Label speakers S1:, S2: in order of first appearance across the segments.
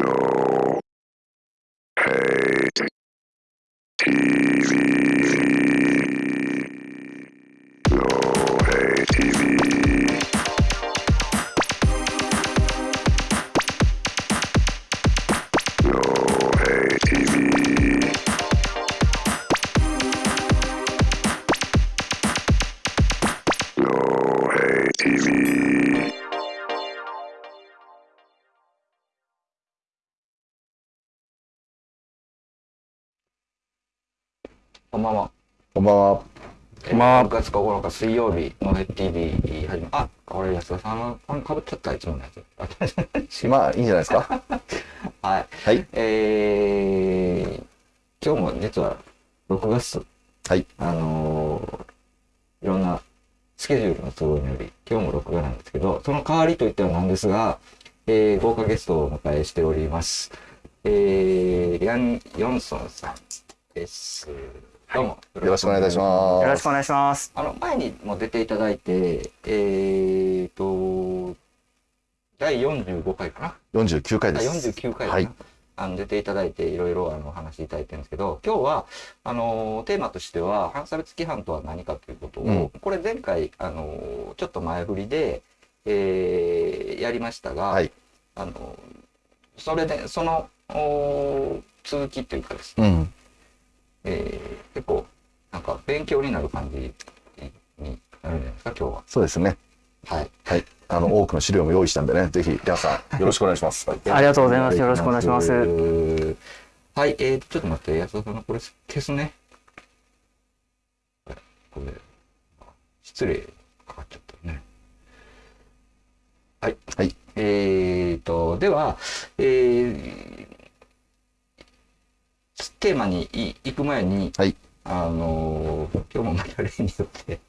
S1: No hate TV.
S2: ばんは。
S3: こんばんは。
S2: 6月9日水曜日の TV 始め、あ、これ安田さんのパンかぶっちゃった、いつものやつ。
S3: まあ、いいんじゃないですか。
S2: はい。
S3: はい。
S2: えー、今日も実は6月、
S3: はい。
S2: あのーいろんなスケジュールの都合により、今日も録画なんですけど、その代わりといってはなんですが、えー、豪華ゲストをお迎えしております。えー、ヤン・ヨンソンさんです。どうも。よ
S3: よろしくお願いいたします。
S4: よろしくお願いします。
S2: あの、前にも出ていただいて、えーと、第45回かな
S3: ？49回
S2: あ
S3: です。
S2: 49回かな、
S3: はい
S2: あの出ていただいていろいろあのお話しいただいてるんですけど今日はあのテーマとしては反差別規範とは何かということを、
S3: うん
S2: これ前回あのちょっと前振りで、えーやりましたが、
S3: はい。
S2: あのそれでそのお続きというかですね、
S3: うん。
S2: えー結構なんか勉強になる感じになるんじゃないですか今日は。
S3: そうですね。
S2: はい
S3: はい。あの、多くの資料も用意したんでね、ぜひ、皆さん、よろしくお願いします。
S4: ありがとうございますよろしくお願いします
S2: はい、えー、ちょっと待って、安田さんのこれ消すね。これ、失礼かかっちゃったね。はい。
S3: はい。
S2: えーと、では、えー、テーマにい行く前に、
S3: はい。
S2: あのー今日もまた例によって、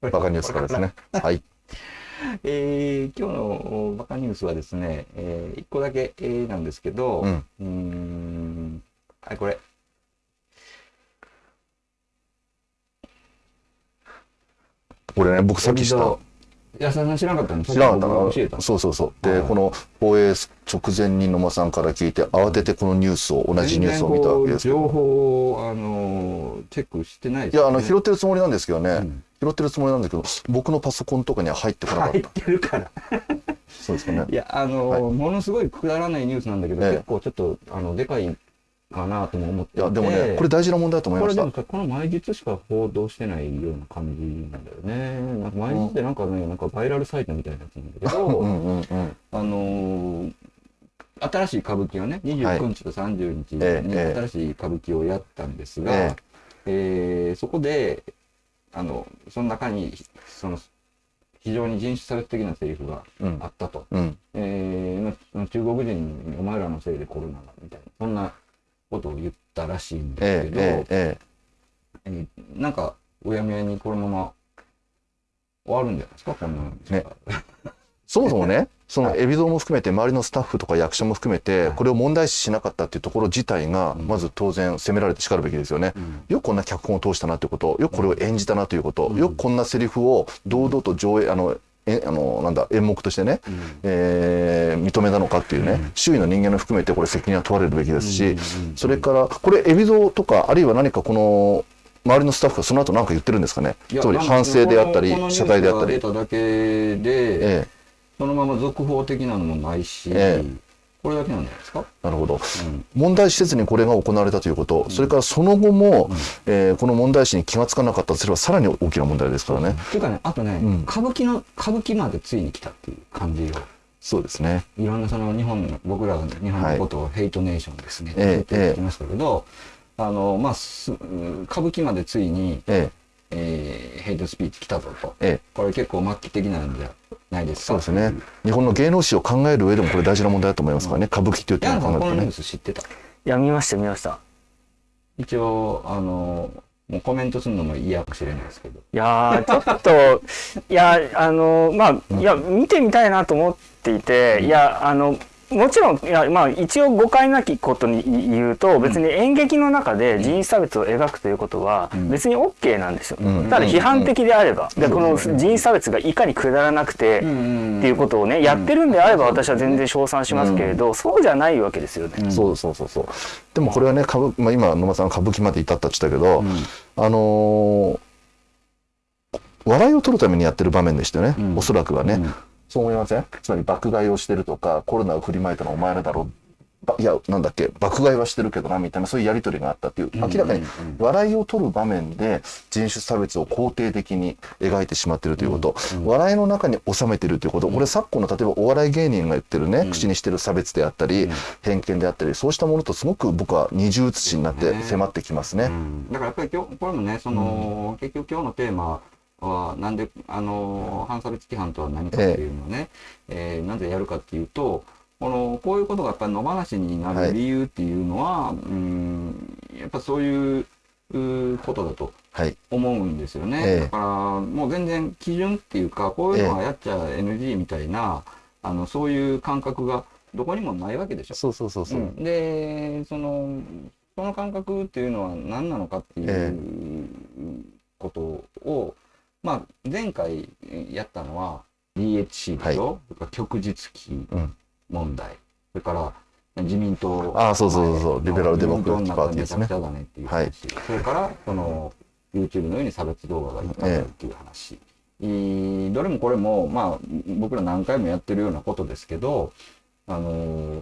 S3: バカニュースからですね。はい。
S2: えー今日のバカニュースはですね、えー、1個だけ、えーなんですけど、
S3: うん。
S2: うーん、はい、これ。
S3: これね、僕さっき知った。
S2: 安田さん知らなかったの
S3: 知らなかった。そうそうそう。で、
S2: はい
S3: この放映直前に野間さんから聞いて、慌ててこのニュースを、同じニュースを見たわけです
S2: 情報を、あのーチェックしてない
S3: いや、あの、拾ってるつもりなんですけどね。
S2: うん
S3: 拾ってるつもりなんですけど、僕のパソコンとかには入ってこなかっ。
S2: 入ったてるから。
S3: そうですかね
S2: い。や、あのー
S3: はい
S2: ものすごいくだらないニュースなんだけど、
S3: ええ
S2: 結構ちょっと、あの、でかいかなとも思ってい
S3: や、でもね、これ大事な問題だと思いました
S2: これでも。さ、この毎日しか報道してないような感じなんだよね。なんか毎日ってなんかね、なんかバイラルサイトみたいなやつなんだけど、
S3: うんうんうん。
S2: あのー新しい歌舞伎をね、29日と30日に
S3: ええ
S2: 新しい歌舞伎をやったんですが、
S3: え
S2: えーそこで、あの、その中に、その、非常に人種差別的なセリフが
S3: うん
S2: あ。ったと。
S3: うん。
S2: えーその中国人にお前らのせいでコロナが、みたいな、そんなことを言ったらしいんですけど、
S3: ええ、ええ、え
S2: え。ーなんか、うやむやにこのまま終わるんじゃないですか、こんなの。
S3: ね。そもそもね、その海老蔵も含めて、周りのスタッフとか役者も含めて、これを問題視しなかったっていうところ自体が、まず当然責められて叱るべきですよね。
S2: うん。
S3: よくこんな脚本を通したなということ、よくこれを演じたなということ、
S2: うん。
S3: よくこんなセリフを堂々と上映、あの、えあのなんだ演目としてね、
S2: うん。
S3: えー認めたのかっていうね、
S2: うん。
S3: 周囲の人間を含めてこれ責任は問われるべきですし、それからこれ海老蔵とかあるいは何かこの周りのスタッフがその後何か言ってるんですかねつまり反省であったり謝罪であったり。
S2: 出ただけで、
S3: え
S2: そのまま続報的なのもないし、
S3: え
S2: これだけなんじゃないですか、
S3: えなるほど。
S2: うん。
S3: 問題視せずにこれが行われたということ、それからその後も、えーこの問題視に気がつかなかったとすればさらに大きな問題ですからね。
S2: っていうかね、あとね、
S3: うん。
S2: 歌舞伎の、歌舞伎までついに来たっていう感じを、
S3: そうですね。
S2: いろんなその日本の、僕らが日本のことをヘイトネーションですね、って
S3: ええ
S2: 言ってきましたけど、あの、まあ、す歌舞伎までついに、
S3: え
S2: え。ーヘイトスピーチ来たぞと。
S3: ええ。え
S2: これ結構末期的なんじゃないですか？
S3: そうですね。日本の芸能史を考える上でもこれ大事な問題だと思いますからね、歌舞伎という点を考えるとね。
S2: ス知ってた？
S4: いや、見ました、見ました。
S2: 一応、あの、もうコメントするのも嫌かもしれないですけど。
S4: いやー、ちょっと、いや、あの、まあ、いや、見てみたいなと思っていて、いや、あの、もちろんいや、まあ、一応誤解なきことに言うと別に演劇の中で人種差別を描くということは
S2: ん。
S4: 別に OK なんですよ、
S3: うん。
S4: ただ批判的であれば、でこの人種差別がいかにくだらなくて、っていうことをねやってるんであれば私は全然称賛しますけれど、そうじゃないわけですよね。
S3: そうそうそうそう。でもこれはね歌舞、まあ、今野間さん歌舞伎まで至ったって言ったけど、あのー笑いを取るためにやってる場面でしたよね、
S2: うん。
S3: おそらくはね、
S2: うん
S3: そう思いません？つまり爆買いをしてるとかコロナを振りまいたのはお前らだろばいやなんだっけ？爆買いはしてるけどなみたいなそういうやり取りがあったっていう明らかに笑いを取る場面で人種差別を肯定的に描いてしまってるということ、笑いの中に収めてるということ、これ昨今の例えばお笑い芸人が言ってるね、口にしてる差別であったり、偏見であったりそうしたものとすごく僕は二重写しになって迫ってきますね。
S2: うん。だからやっぱり今日これもねその、結局今日のテーマはなんであの反差別規範とは何かっていうのをね、えーなぜやるかっていうとこのこういうことがやっぱり野放しにな
S3: はい
S2: る理由っていうのは、うんやっぱそういううことだと
S3: はい、
S2: 思うんですよね、
S3: ええ。
S2: だからもう全然基準っていうかこういうのはやっちゃ NG みたいな、あのそういう感覚がどこにもないわけでしょ。
S3: そうそうそうそう、
S2: うん。でそのその感覚っていうのは何なのかってい
S3: え
S2: うことを、まあ、前回やったのは DHC でしょ、それから旭日期
S3: うん。
S2: 問題、それから自民党。
S3: ああそうそうそうそう。
S2: の
S3: リベラルデモクラティックパーティーですね
S2: だねっていう話、それからその YouTube のように差別動画がいっぱいあるっていう話、えーどれもこれもまあ僕ら何回もやってるようなことですけどあのー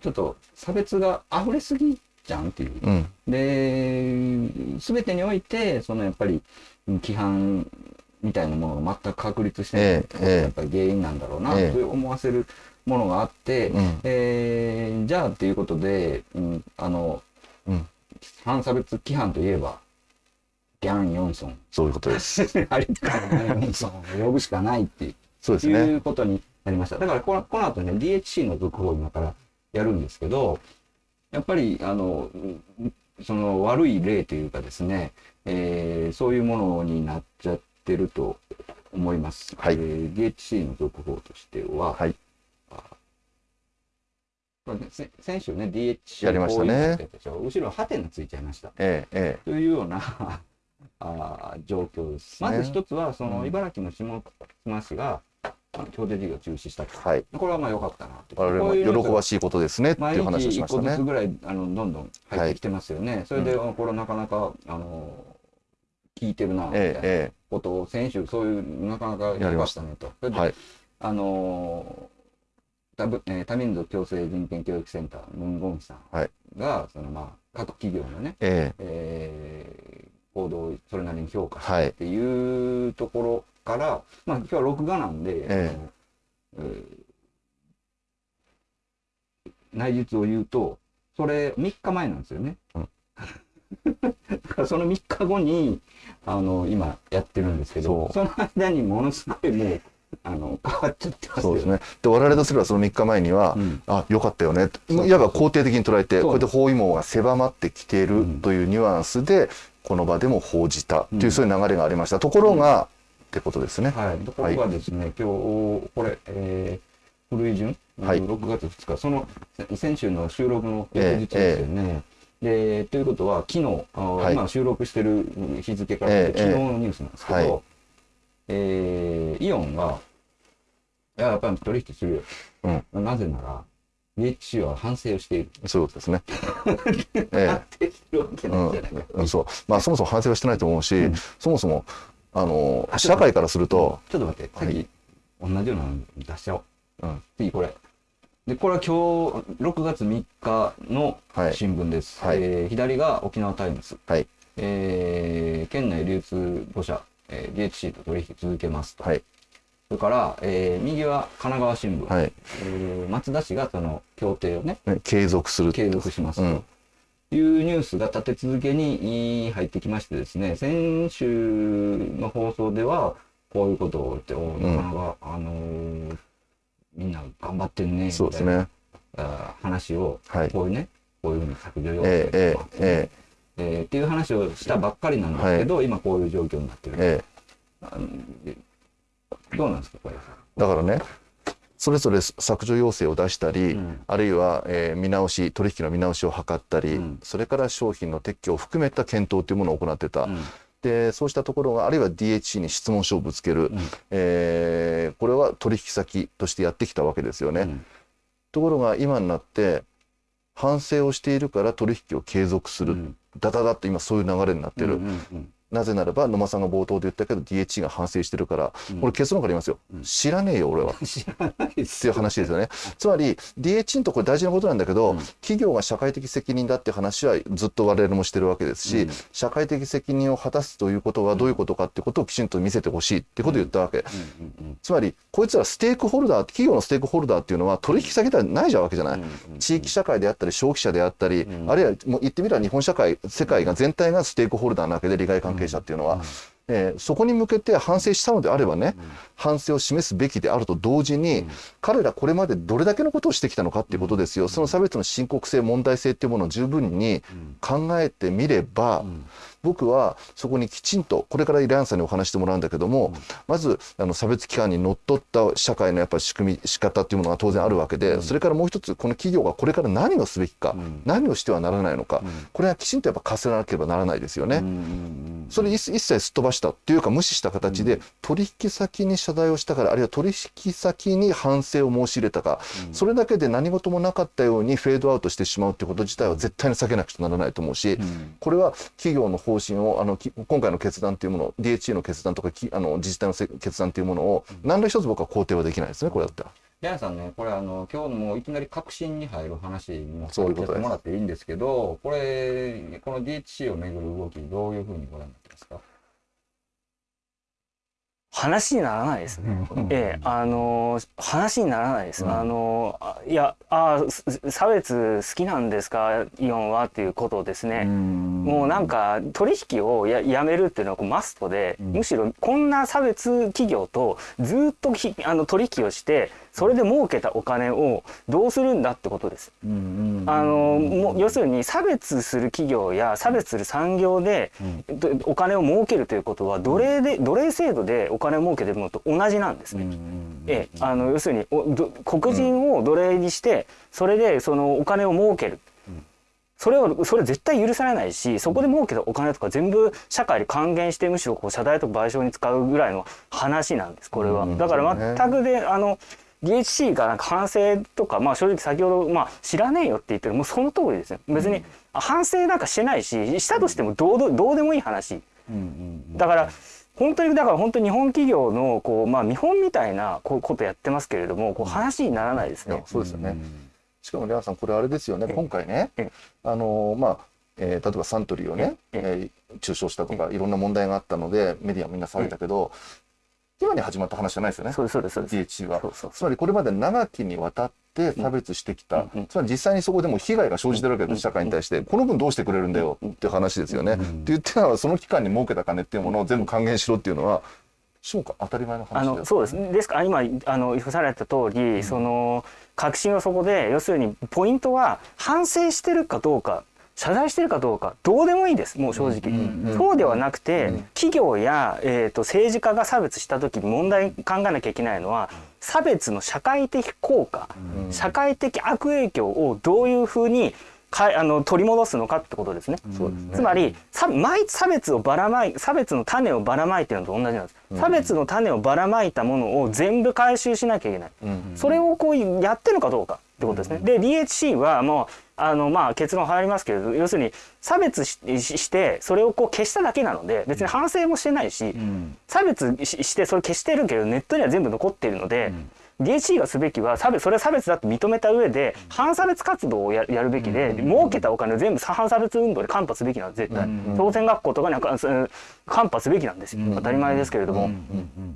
S2: ちょっと差別が溢れすぎじゃんっていう。
S3: うん。
S2: で全てにおいてそのやっぱりうん規範みたいなものが全く確立してないやっぱり原因なんだろうなと
S3: ええ
S2: 思わせるものがあって、
S3: うん
S2: えーじゃあっていうことで、うん、あの
S3: うん
S2: 反差別規範といえばギャン・ヨンソン
S3: そういうことです。
S2: あれからギャン・ヨンソンを呼ぶしかないっていう
S3: そうです
S2: い
S3: ね。
S2: うことになりました。だからこのこの後ね、DHC の続報を今からやるんですけど、やっぱり、あの、うんその悪い例というかですね、えーそういうものになっちゃってると思います。
S3: はい
S2: えー DHC の続報としては、
S3: はい
S2: これねせ先週ね、DHC
S3: やりましたね
S2: 後ろハテナついちゃいました。
S3: ええ、え
S2: というような あー状況です。まず一つは、その茨城の下妻市が、あの協定事業を中止したと。
S3: え、はい。
S2: これはまあ良かったなと。
S3: 我々も喜ばしいことですねっていう話をしましたね。
S2: 個ずつぐらいあのどんどん入ってきてますよね。それで、これなかなかあの聞いてるなみたいな
S3: ええ、
S2: ことを先週そういうなかなかやりました。ねと。それで、
S3: はい。
S2: あの多分えー多民族共生人権教育センタームンゴンヒさん
S3: はい。
S2: が、そのまあ各企業のね、
S3: え
S2: え。ー行動をそれなりに評価して
S3: はい。
S2: っていうところから、まあ今日は録画なんで、
S3: え
S2: あのえー内実を言うとそれ3日前なんですよね。
S3: うん
S2: その3日後にあの今やってるんですけど
S3: そ
S2: その間にものすごいもうあの変わっちゃってます
S3: そうですね。で、我々とすればその3日前には、
S2: うん。
S3: あ、よかったよね。いわば肯定的に捉えて、こうやって包囲網が狭まってきている
S2: うん。
S3: というニュアンスで、この場でも報じたという、
S2: うん
S3: そういう流れがありました。ところが、ってことですね。
S2: はい、ところがですね、今日、これ、えー、古い順、
S3: はい。
S2: 6月2日、そのせ先週の収録の翌日ですよね。でということは、昨日、あ
S3: はい
S2: 今収録してる日付から
S3: ええ
S2: 昨日のニュースなんですけど、
S3: はい
S2: えーイオンが、いや、やっぱり取引するよ。なぜなら、DHC は反省をしている。
S3: そういうことですね。ええ
S2: 反省してるわけないじゃないか。
S3: うん、そう。まあ、そもそも反省はしてないと思うし、
S2: うん
S3: そもそも、あの、
S2: あ
S3: 社会からすると、
S2: ちょっと待って、さっき、同じようなの出しちゃおう。
S3: うん
S2: 次これ。で、これは今日、6月3日の
S3: はい
S2: 新聞です。
S3: はい
S2: えー左が沖縄タイムズ。
S3: はい
S2: えー県内流通5社、えー DHC と取引続けますと。
S3: はい、
S2: それから、えー右は神奈川新聞。
S3: はい、
S2: えー松田氏がその協定をね、
S3: ね継続する。
S2: 継続しますと。
S3: うん
S2: いうニュースが立て続けに入ってきましてですね、先週の放送では、こういうことを言って、おなかなか、あのーみんな頑張ってんね、
S3: そうですね。
S2: 話を、
S3: はい。
S2: こういうね、こういうふうに削除要
S3: え
S2: 請とか、
S3: えええ
S2: えーっていう話をしたばっかりなんですけど、今こういう状況になってる。
S3: ええ。
S2: あのでどうなんですか、これ。
S3: だからね、それぞれ削除要請を出したり、
S2: うん。
S3: あるいは、えー見直し取引の見直しを図ったり、
S2: うん。
S3: それから商品の撤去を含めた検討というものを行ってた、
S2: うん
S3: でそうしたところがあるいは DHC に質問書をぶつける、えーこれは取引先としてやってきたわけですよね。
S2: うん。
S3: ところが今になって反省をしているから取引を継続する、
S2: うん。
S3: ダダダッと今そういう流れになってる、
S2: うんうん
S3: なぜならば野間さんが冒頭で言ったけど DHC が反省してるから、これ結論から言いますよ、
S2: うん。
S3: 知らねえよ俺は。
S2: う ん知らないで
S3: って
S2: す
S3: いう話ですよね。つまり DH のところ大事なことなんだけど、
S2: うん。
S3: 企業が社会的責任だって話はずっと我々もしてるわけですし、
S2: うん。
S3: 社会的責任を果たすということはどういうことかってことをきちんと見せてほしいってことを言ったわけ。つまりこいつらステークホルダー企業のステークホルダーっていうのは取引先ではないじゃんわけじゃない。地域社会であったり消費者であったり、
S2: うん。
S3: あるいはもう言ってみれば日本社会世界が全体がステークホルダーなわけで利害関係者っていうのは、えーそこに向けて反省したのであればね、反省を示すべきであると同時に、彼らこれまでどれだけのことをしてきたのかっていうことですよ、その差別の深刻性問題性っていうものを十分に考えてみれば、僕はそこにきちんとこれからイランさんにお話してもらうんだけども、まずあの差別機関にのっとった社会のやっぱり仕組み仕方っていうものが当然あるわけで、それからもう一つこの企業がこれから何をすべきか、
S2: ん。
S3: 何をしてはならないのか、これはきちんとやっぱ課せなければならないですよね。それ一一切すっ飛ばしたっていうか無視した形で取引先に謝罪をしたからあるいは取引先に反省を申し入れたか、それだけで何事もなかったようにフェードアウトしてしまうってこと自体は絶対に避けなくちゃならないと思うし、
S2: ん。
S3: これは企業の方針をあのき今回の決断というもの DHA の決断とかきあの自治体のせ決断というものを何ら一つ僕は肯定はできないですねこれだったら。
S2: ヤンさんね、これあの、今日のもういきなり確信に入る話にも
S3: そういうことです。
S2: やってもらっていいんですけど、これ、この DHC をめぐる動き、どういうふうにご覧になってますか？
S4: 話にならないですね。ええ、あの話にならないです。
S2: うん
S4: あのあいやあす差別好きなんですかイオンはっていうことですね。もうなんか取引をややめるっていうのはこうマストで、
S2: うん
S4: むしろこんな差別企業とずっとひあの取引をしてそれで儲けたお金をどうするんだってことです。あのもう要するに差別する企業や差別する産業で
S2: うん。
S4: どお金を儲けるということは奴隷で奴隷制度でお金を儲けてるのと同じなんですね。ええ、あの要するに黒人を奴隷にしてそれでそのお金を儲ける、
S2: うん。
S4: それをそれ絶対許されないしそこで儲けたお金とか全部社会に還元してむしろこう謝罪とか賠償に使うぐらいの話なんですこれは、
S3: うん。
S4: だから全くであの DHC がなんか反省とか、まあ、正直先ほど、まあ、知らねえよって言ってるもうその通りですね別に反省なんかしてないししたとしてもどうどどうでもいい話。だから本当にだから本当に日本企業のこう、まあ、見本みたいなこうことやってますけれどもこう話にならないですね。
S3: そうですよね。しかもレアさんこれあれですよね。
S4: ええ。
S3: 今回ね
S4: ええ。
S3: あのまあ、えー例えばサントリーをね、
S4: え
S3: え。ー中傷したとかいろんな問題があったのでメディアみんな騒いだけど、今に始まった話じゃないですよね。
S4: そうですそうです
S3: DHC は。
S4: そうそう
S3: つまりこれまで長きにわたって差別してきた、
S4: うん。うん
S3: つまり実際にそこでも被害が生じてるわけです社会に対して。この分どうしてくれるんだよっていう話ですよね。って言ってたのはその期間に儲けた金っていうものを全部還元しろっていうのはそうか当たり前の話
S4: あのそうです。ですか？ら今あの言された通り、その確信はそこで要するにポイントは反省してるかどうか謝罪してるかどうかどうでもいいですもう正直、
S3: うん
S4: そうではなくて、
S3: うん。
S4: 企業や、えー、と政治家が差別した時に問題考えなきゃいけないのは差別の社会的効果、
S3: うん。
S4: 社会的悪影響をどういうふうにかあの取り戻すのかってことですね。
S3: そう。ですね
S4: つまり差別をばらまい差別の種をばらまいてるのと同じなんです、差別の種をばらまいたものを全部回収しなきゃいけない、
S3: うん。
S4: それをこうやってるのかどうかってことですね、で DHC はもうあのまあ結論入りますけれど要するに差別してそれをこう消しただけなので別に反省もしてないし、差別ししてそれ消してるけどネットには全部残っているので、DHC がすべきは差別それは差別だと認めた上で反差別活動をややるべきで、儲けたお金を全部反差別運動でカンパすべきなんです絶対、朝鮮学校とかにカンパすべきなんですよ、当たり前ですけれども、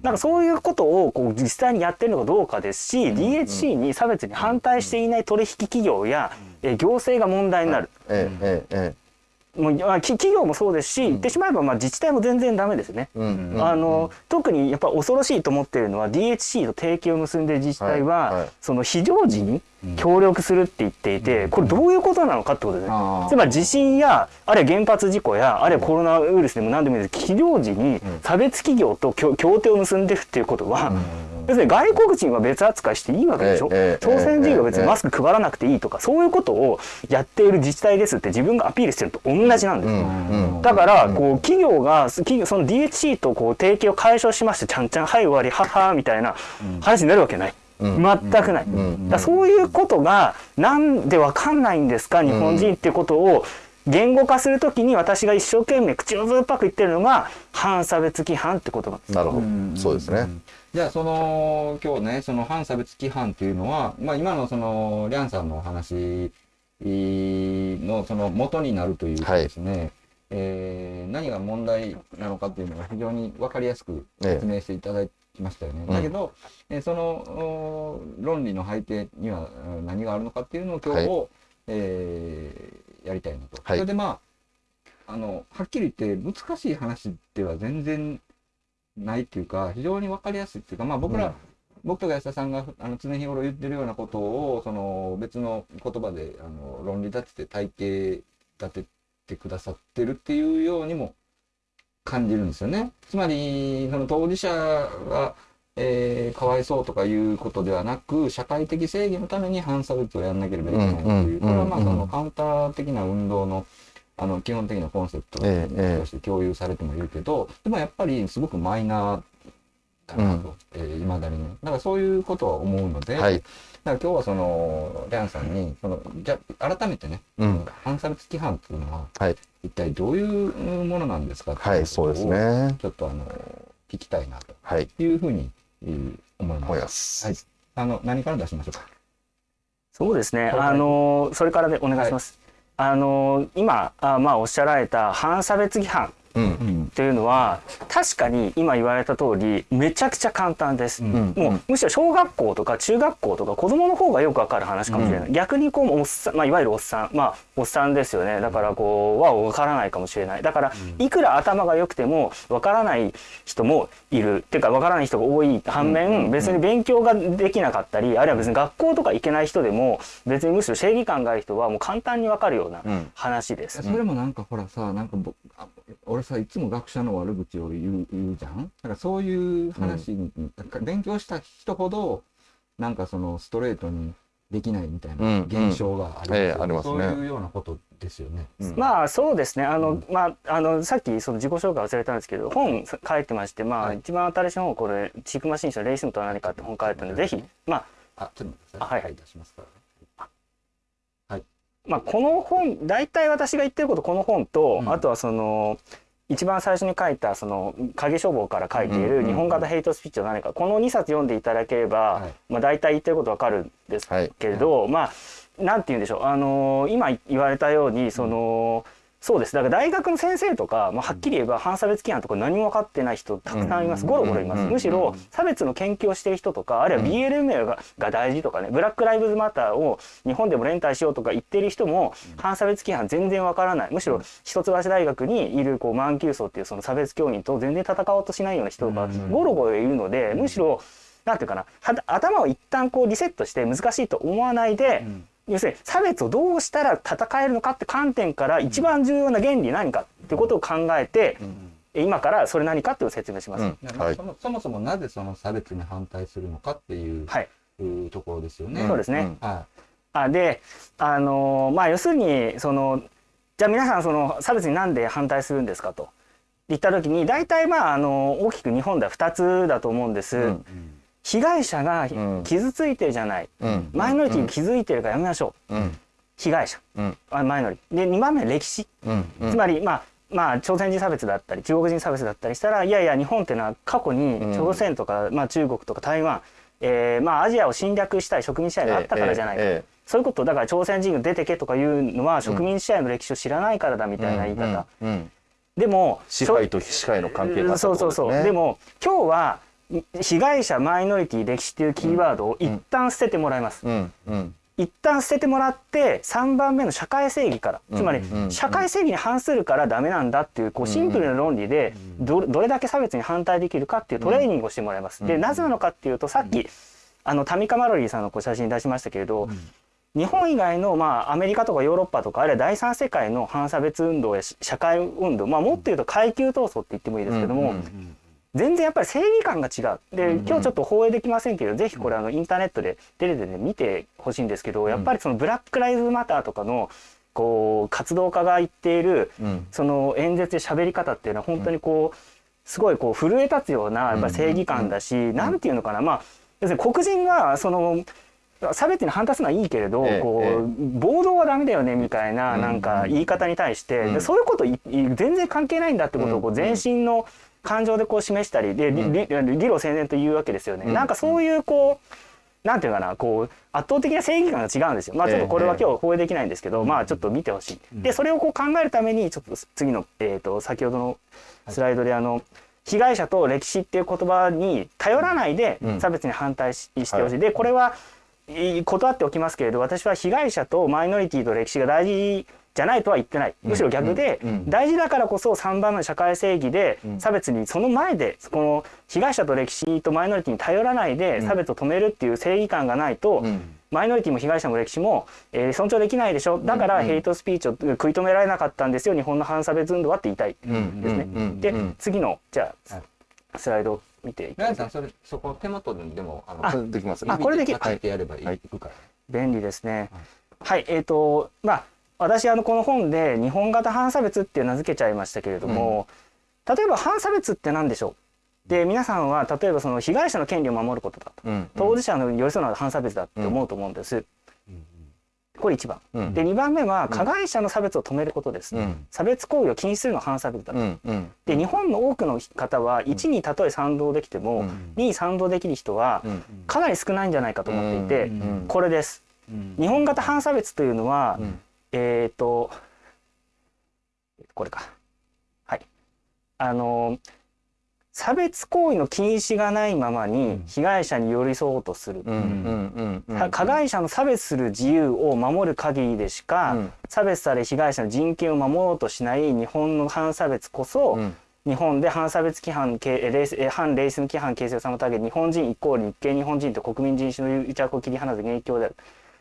S4: なんかそういうことをこう実際にやってるのかどうかですし、DHC に差別に反対していない取引企業や、え行政が問題になる。
S3: えええええ
S4: もうまあき企業もそうですし、言ってしまえばまあ自治体も全然ダメですね。
S3: えうんうん。
S4: あの特にやっぱ恐ろしいと思っているのは DHC と提携を結んでいる自治体は、
S3: はい。はい
S4: その非常時に協力するって言っていて、これどういうことなのかってことですね。
S2: あー
S4: つまり地震やあるいは原発事故やあるいはコロナウイルスでも何でもいいです非常時に差別企業と協協定を結んでるっていうことは、要するに外国人は別扱いしていいわけでしょ、
S3: ええ
S4: 朝鮮人は別
S3: ええ。
S4: にマスク配らなくていいとか、そういうことをやっている自治体ですって自分がアピールしてるのと同じなんです。よ。
S3: うん。
S4: だから、こう企業が企業その DHC とこう提携を解消しましてちゃんちゃんはい終わりははみたいな話になるわけない。全くない、だそういうことがなんでわかんないんですか日本人っていうことを言語化するときに私が一生懸命口をずっぱく言ってるのが反差別規範ってことなんです。
S3: なるほど。そうですね。
S2: じゃあその今日ねその反差別規範っていうのは、まあ、今のそのリャンさんのお話のその元になるというかですね、えー何が問題なのかっていうのが非常に分かりやすく説明していただきましたよね。
S3: え
S2: だけど、えーそのお論理の背景にはうん何があるのかっていうのを今日、
S3: は
S2: えーやりたいなと。
S3: はい
S2: それでまああのはっきり言って難しい話では全然ないっていうか非常に分かりやすいっていうかまあ僕ら、
S3: うん
S2: 僕とか安田さんがあの常日頃言ってるようなことをその別の言葉であの論理立てて体系立ててくださってるっていうようにも感じるんですよね。つまりその当事者が、えーかわいそうとかいうことではなく社会的正義のために反差別をやらなければいけないという、
S3: うん
S2: これはまあ
S3: うん
S2: そのカウンター的な運動のあの基本的なコンセプト
S3: ええええ
S2: として共有されてもいるけど、でもやっぱりすごくマイナーかなと、えー、未だにね。だからそういうことは思うので、
S3: はい。
S2: だから今日はその、リャンさんに、その、じゃあ改めてね、
S3: うん。
S2: 反差別規範っていうのは、
S3: はい。
S2: 一体どういうものなんですかって
S3: はいい、
S2: う
S3: そうです
S2: ことを
S3: ね。
S2: ちょっとあの、聞きたいなと
S3: はい。
S2: いうふうに、えー思います。
S3: 思います。
S2: はい。あの、何から出しましょうか？
S4: そうですね。あのそれからでお願いします。あの今あまあおっしゃられた反差別批判
S3: うん。
S2: うん。
S4: というのは確かに今言われた通りめちゃくちゃ簡単です。
S2: うん。
S4: もうむしろ小学校とか中学校とか子供の方がよくわかる話かもしれない、逆にこうおっさん、まあ、いわゆるおっさん。まあおっさんですよね。だからこうはわからないかもしれない。だからいくら頭が良くてもわからない人もいる。っていうかわからない人が多い反面別に勉強ができなかったりあるいは別に学校とか行けない人でも別にむしろ正義感がある人はもう簡単にわかるような
S3: うん。
S4: 話です。
S2: それもなんかほらさ、なんか俺さいつも学者の悪口を言う言うじゃん？だからそういう話に、なんか勉強した人ほどなんかそのストレートにできないみたいな
S3: うん
S2: 現象がある、
S3: ええありますね。
S2: そういうようなことですよね。
S3: うん。
S4: まあそうですね。あの、まああのさっきその自己紹介忘れたんですけど本書いてましてまあ、
S2: はい。
S4: 一番新しい本これチークマシン社レイスムとは何かって本書いたのでぜひまあ
S2: あちょっと待ってくだ
S4: あはい
S2: さい。はい、出しますから。
S4: まあこの本大体私が言ってることこの本と、
S2: うん。
S4: あとはその一番最初に書いたその影書房から書いている日本型ヘイトスピーチは何か。この2冊読んでいただければ、
S2: はい。
S4: まあ大体言ってることわかるんです
S3: はい。
S4: けれど、まあなんて言うんでしょう。あの今言われたようにその、そうです。だから大学の先生とか、まあ、はっきり言えば反差別規範とか何も分かってない人たくさんいます、
S3: うん。
S4: ゴロゴロいます、
S3: うん。
S4: むしろ差別の研究をしている人とかあるいは BLM が,、が大事とかねブラック・ライブズ・マターを日本でも連帯しようとか言ってる人も反差別規範全然分からない。むしろ一橋大学にいるこう満級層っていうその差別教員と全然戦おうとしないような人がゴロゴロいるので、むしろなんていうかなは頭を一旦こうリセットして難しいと思わないで、要するに差別をどうしたら戦えるのかって観点から一番重要な原理何かっていうことを考えて、今からそれ何かっていうのを説明します。
S3: うん。はい。
S2: そもそもそもなぜその差別に反対するのかっていう、
S4: はい、
S2: いうところですよね。
S4: そうですね。
S3: うん。
S2: は
S4: あであのーまあ要するにそのじゃあ皆さんその差別になんで反対するんですかと言った時に大体まああの大きく日本では2つだと思うんです。
S3: うん
S4: 被害者が
S3: うん。
S4: 傷ついてるじゃない、
S3: うん。
S4: マイノリティが傷いてるからやめましょう、
S3: うん。
S4: 被害者、
S3: うん。
S4: あマイノリ。ティで2番目歴史、
S3: うん。
S4: つまりまあまあ朝鮮人差別だったり中国人差別だったりしたらいやいや日本っていうのは過去に
S3: うん。
S4: 朝鮮とか、まあ、中国とか台湾、えーまあアジアを侵略したい植民支配があったからじゃないか、
S3: ええ。
S4: そういうことだから朝鮮人が出てけとかいうのは植民支配の歴史を知らないからだみたいな言い方、でも
S3: 支配と非支配の関係があった
S4: そうそうそう、
S3: で
S4: でも今日は被害者マイノリティ歴史っていうキーワードを一旦捨ててもらいます、
S3: うん。うん。
S4: 一旦捨ててもらって3番目の社会正義から。つまり
S3: うん。
S4: 社会正義に反するからダメなんだっていうこうシンプルな論理でどどれだけ差別に反対できるかっていうトレーニングをしてもらいます。でなぜなのかっていうとさっきあのタミカ・マロリーさんのこう写真出しましたけれど日本以外のまあアメリカとかヨーロッパとかあるいは第三世界の反差別運動やし社会運動まあもっと言うと階級闘争って言ってもいいですけども、全然やっぱり正義感が違う。で今日ちょっと放映できませんけど、ぜひこれあのインターネットでテレビで、ね、見てほしいんですけどやっぱりそのブラック・ライズ・マターとかのこう活動家が言っている
S3: うん。
S4: その演説で喋り方っていうのは本当にこうすごいこう震え立つようなやっぱり正義感だし、なんていうのかな。まあ要するに黒人はその差別に反対するのはいいけれど、
S3: ええ
S4: こ
S3: ええ。
S4: う暴動はダメだよねみたいな
S3: うん
S4: なんか言い方に対して、
S3: うん
S4: でそういうこと全然関係ないんだってことをこ
S3: う
S4: うん。全身の感情でこう示したりで理理理路整然と言うわけですよね。
S3: うん
S4: なんかそういうこうなんていうかなこう圧倒的な正義感が違うんですよ。まあちょっとこれは今日放映できないんですけど、まあちょっと見てほしい。でそれをこう考えるためにちょっと次のえっ、と先ほどのスライドであの、被害者と歴史っていう言葉に頼らないで
S3: うん
S4: 差別に反対ししてほしい。でこれはい断っておきますけれど私は被害者とマイノリティと歴史が大事じゃないとは言ってない。むしろ逆で、大事だからこそ3番目の社会正義で
S3: うん。
S4: 差別にその前でこの被害者と歴史とマイノリティに頼らないで差別を止めるっていう正義感がないと、
S3: うん。
S4: マイノリティも被害者も歴史も、えー尊重できないでしょ。だからヘイトスピーチを食い止められなかったんですよ日本の反差別運動はって言いたい。
S3: うん。
S4: ですね。
S3: うん。うん。
S4: で、
S3: うん
S4: 次のじゃあ、
S2: はい
S4: スライドを見ていきます。
S2: それ、そこ手元でも、あの、
S3: それできます
S4: あこれできる。
S2: 書いてやればいい、
S3: はい。
S2: いくから。
S4: 便利ですね。はい、えっ、とまあ私あのこの本で日本型反差別って名付けちゃいましたけれども、例えば反差別って何でしょう？で皆さんは例えばその被害者の権利を守ることだと。
S3: うん
S4: 当事者の寄り添うのは反差別だって思うと思うんです。これ1番。
S3: うん。
S4: で2番目は加害者の差別を止めることです。
S3: うん。
S4: 差別行為を禁止するのは反差別だと。
S3: うんうん。
S4: で日本の多くの方は1にたとえ賛同できても、
S3: うん。
S4: 2に賛同できる人は
S3: うん。
S4: かなり少ないんじゃないかと思っていて、
S3: うん。
S4: これです。日本型反差別というのは、
S3: うん
S4: えっ、とこれか。はい。あの差別行為の禁止がないままに被害者に寄り添おうとする、
S3: うんうんうんうん。
S4: 加害者の差別する自由を守る限りでしか、
S3: うん。
S4: 差別され被害者の人権を守ろうとしない日本の反差別こそ、
S3: うん。
S4: 日本で反差別規範けレースえ反レイスの規範形成を妨げ日本人イコール日系日本人と国民人種の癒着を切り離す元凶である。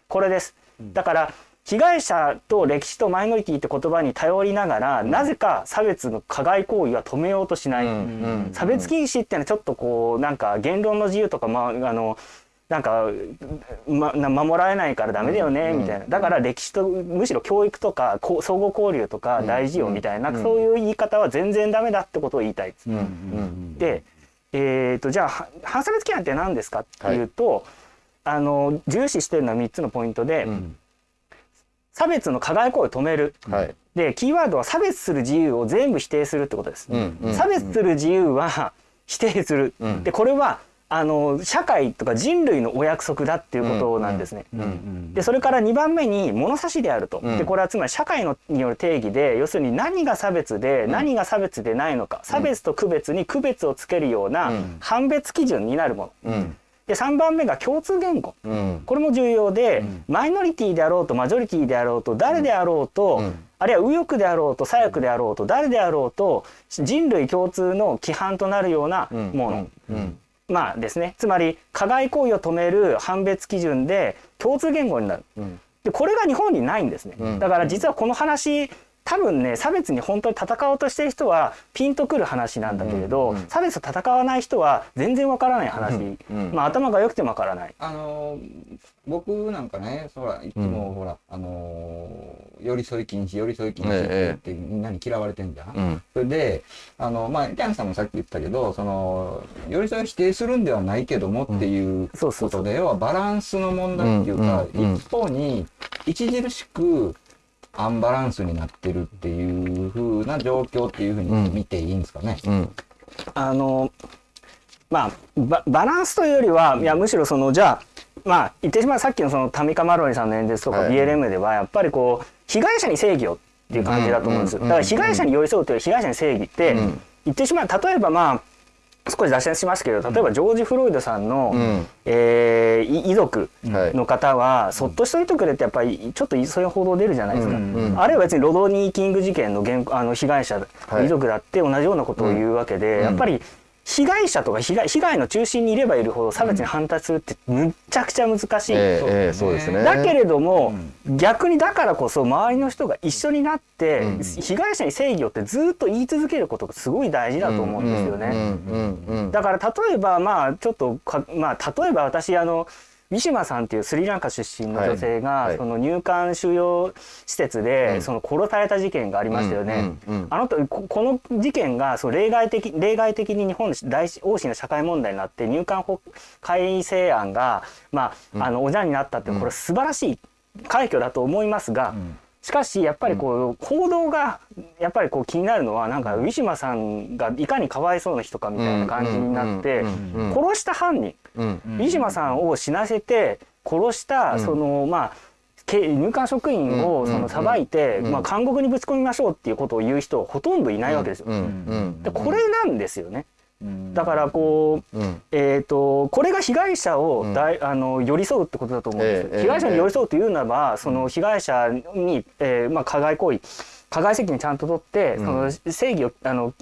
S4: これです。だから被害者と歴史とマイノリティって言葉に頼りながら、なぜか差別の加害行為は止めようとしない、
S3: うん
S4: 差別禁止ってのはちょっとこうなんか言論の自由とか、まあ、あのなんか、ま、な守られないからダメだよね、
S3: うん
S4: みたいな。だから歴史とむしろ教育とかこう相互交流とか大事よみたいな、
S3: うん
S4: そういう言い方は全然ダメだってことを言いたいです。
S3: うんうん
S4: で、えー、とじゃあは反差別規範って何ですかっていうと、あの重視してるのは3つのポイントで、
S3: うん
S4: 差別の加害行為を止める。
S3: はい。
S4: でキーワードは差別する自由を全部否定するってことです。
S3: うんうん
S4: 差別する自由は否定する、
S3: うん。
S4: でこれはあの社会とか人類のお約束だっていうことなんですね。
S3: うん
S4: でそれから2番目に物差しであると、
S3: うん。
S4: でこれはつまり社会のによる定義で要するに何が差別で何が差別でないのか、差別と区別に区別をつけるような
S3: うん。
S4: 判別基準になるもの。
S3: うん
S4: で3番目が共通言語。
S3: うん。
S4: これも重要で、
S3: うん。
S4: マイノリティであろうとマジョリティであろうと誰であろうと、
S3: うん。
S4: あるいは右翼であろうと左翼であろうと誰であろうと人類共通の規範となるような
S3: うん。
S4: もの、
S3: うん。
S4: まあですね。つまり加害行為を止める判別基準で共通言語になる。
S3: うん。
S4: でこれが日本にないんですね、
S3: うん。
S4: だから実はこの話多分ね差別に本当に戦おうとしてる人はピンとくる話なんだけれど、
S3: うんうん
S4: 差別と戦わない人は全然わからない話、
S3: うんうん
S4: まあ頭が良くてもわからない。
S2: あのー僕なんかね、そら、いつもほら、あのー寄り添い禁止、寄り添い禁止ってみんなに嫌われてんじゃん。
S3: うん。
S2: それで、あの、まあ、キャンさんもさっき言ったけど、その、寄り添いを否定するんではないけどもっていう
S4: そうそうそう。
S2: ことで、要はバランスの問題っていうか、一方に著しくアンバランスになってるっていう風な状況っていうふうに見ていいんですかね。
S3: うん。
S4: あのまあババランスというよりはいやむしろそのじゃあまあ言ってしまうさっきのそのタミカ・マロニさんの演説とか
S3: はい。
S4: BLM ではやっぱりこう被害者に正義をっていう感じだと思うんですだから被害者に寄り添うという被害者に正義って
S3: うん。
S4: 言ってしまう。例えばまあ少し脱線しますけど例えばジョージ・フロイドさんの、
S3: うん。
S4: えーい遺族
S3: はい。
S4: の方はそっとしといてくれってやっぱりちょっとそういう報道出るじゃないですか、
S3: うんうん
S4: あるいは別にロドニー・キング事件の原あの被害者、
S3: はい。
S4: 遺族だって同じようなことを言うわけで、
S3: うん。
S4: やっぱり被害者とか被害被害の中心にいればいるほど差別に反対するってむっちゃくちゃ難しい。
S3: ええ
S2: そうですね。
S4: だけれども、逆にだからこそ周りの人が一緒になって、
S3: うん
S4: 被害者に正義をってずっと言い続けることがすごい大事だと思うんですよね。
S3: うんうんうん
S4: だから例えばまあちょっとかまあ例えば私あのウィシュマさんっていうスリランカ出身の女性が、
S3: はい。はい
S4: その入管収容施設で、
S3: うん。
S4: その殺された事件がありましたよね。
S3: うんうんうん
S4: あのとここの事件がその例外的例外的に日本の大大きな社会問題になって入管法改正案がまあ、あのおじゃんになったってこれ素晴らしい快挙だと思いますが、しかしやっぱりこう報道がやっぱりこう気になるのはなんかウィシュマさんがいかにかわいそうな人かみたいな感じになって
S3: うんうんうんうん
S4: 殺した犯人
S3: うん。
S4: ウィシュマさんを死なせて殺したそのまあけ入管職員をその裁いて
S3: うん。
S4: まあ監獄にぶち込みましょうっていうことを言う人はほとんどいないわけですよ。
S3: うん。うん。
S4: でこれなんですよね。
S2: うん。
S4: だからこう
S3: うん。
S4: えー、とこれが被害者をだい、あの寄り添うってことだと思うんです、
S3: ええ
S4: 被害者に寄り添うというならば、その被害者に、えーまあ、加害行為加害責任ちゃんと取って、その正義をあの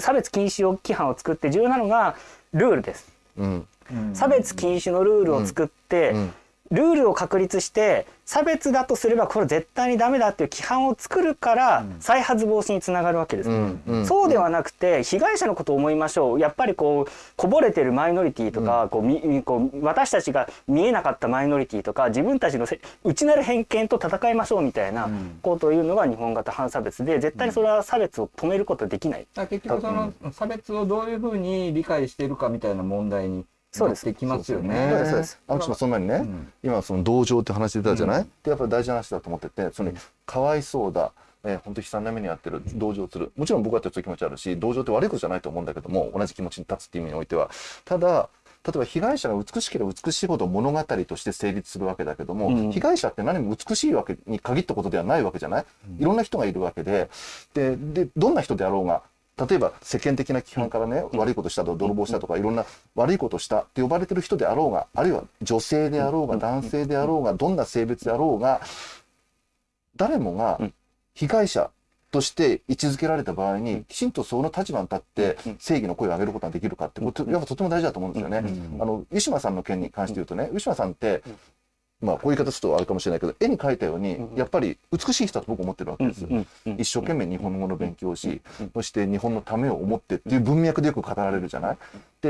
S4: 差別禁止を規範を作って重要なのがルールです。
S3: うん
S4: 差別禁止のルールを作って、
S3: うん。
S4: ルールを確立して差別だとすればこれ絶対にダメだっていう規範を作るから再発防止につながるわけです。
S3: うん。うん。
S4: そうではなくて被害者のことを思いましょう。やっぱりこうこぼれてるマイノリティとか、こうみこう私たちが見えなかったマイノリティとか自分たちのせ内なる偏見と戦いましょうみたいなことを言うのが日本型反差別で絶対にそれは差別を止めることはできない。
S2: だから結局その差別をどういうふうに理解しているかみたいな問題に
S4: そうです。
S2: なってきますよね。
S4: そうです。そうです。
S3: 青木さんその前にね、
S2: ん。
S3: 今その同情って話出たじゃない、でやっぱり大事な話だと思っててそのかわいそうだえー、本当悲惨な目に遭ってる同情する。もちろん僕だってそういう気持ちあるし同情って悪いことじゃないと思うんだけども同じ気持ちに立つっていう意味においては。ただ例えば被害者が美しければ美しいほど物語として成立するわけだけども、
S4: うん。
S3: 被害者って何も美しいわけに限ったことではないわけじゃない、いろんな人がいるわけで。ででどんな人であろうが例えば世間的な規範からね、悪いことしたとか泥棒したとかいろんな悪いことしたって呼ばれてる人であろうがあるいは女性であろうが男性であろうがどんな性別であろうが誰もが
S4: うん。
S3: 被害者として位置づけられた場合にきちんとその立場に立って
S4: うん。
S3: 正義の声を上げることができるかってことやっぱとても大事だと思うんですよね。
S2: うん。
S3: あのウィシュマさんの件に関して言うとねウィシュマさんってまあこういう言い方するとあれかもしれないけど絵に描いたようにやっぱり美しい人だと僕思ってるわけです。一生懸命日本語の勉強をし、そして日本のためを思ってっていう文脈でよく語られるじゃない？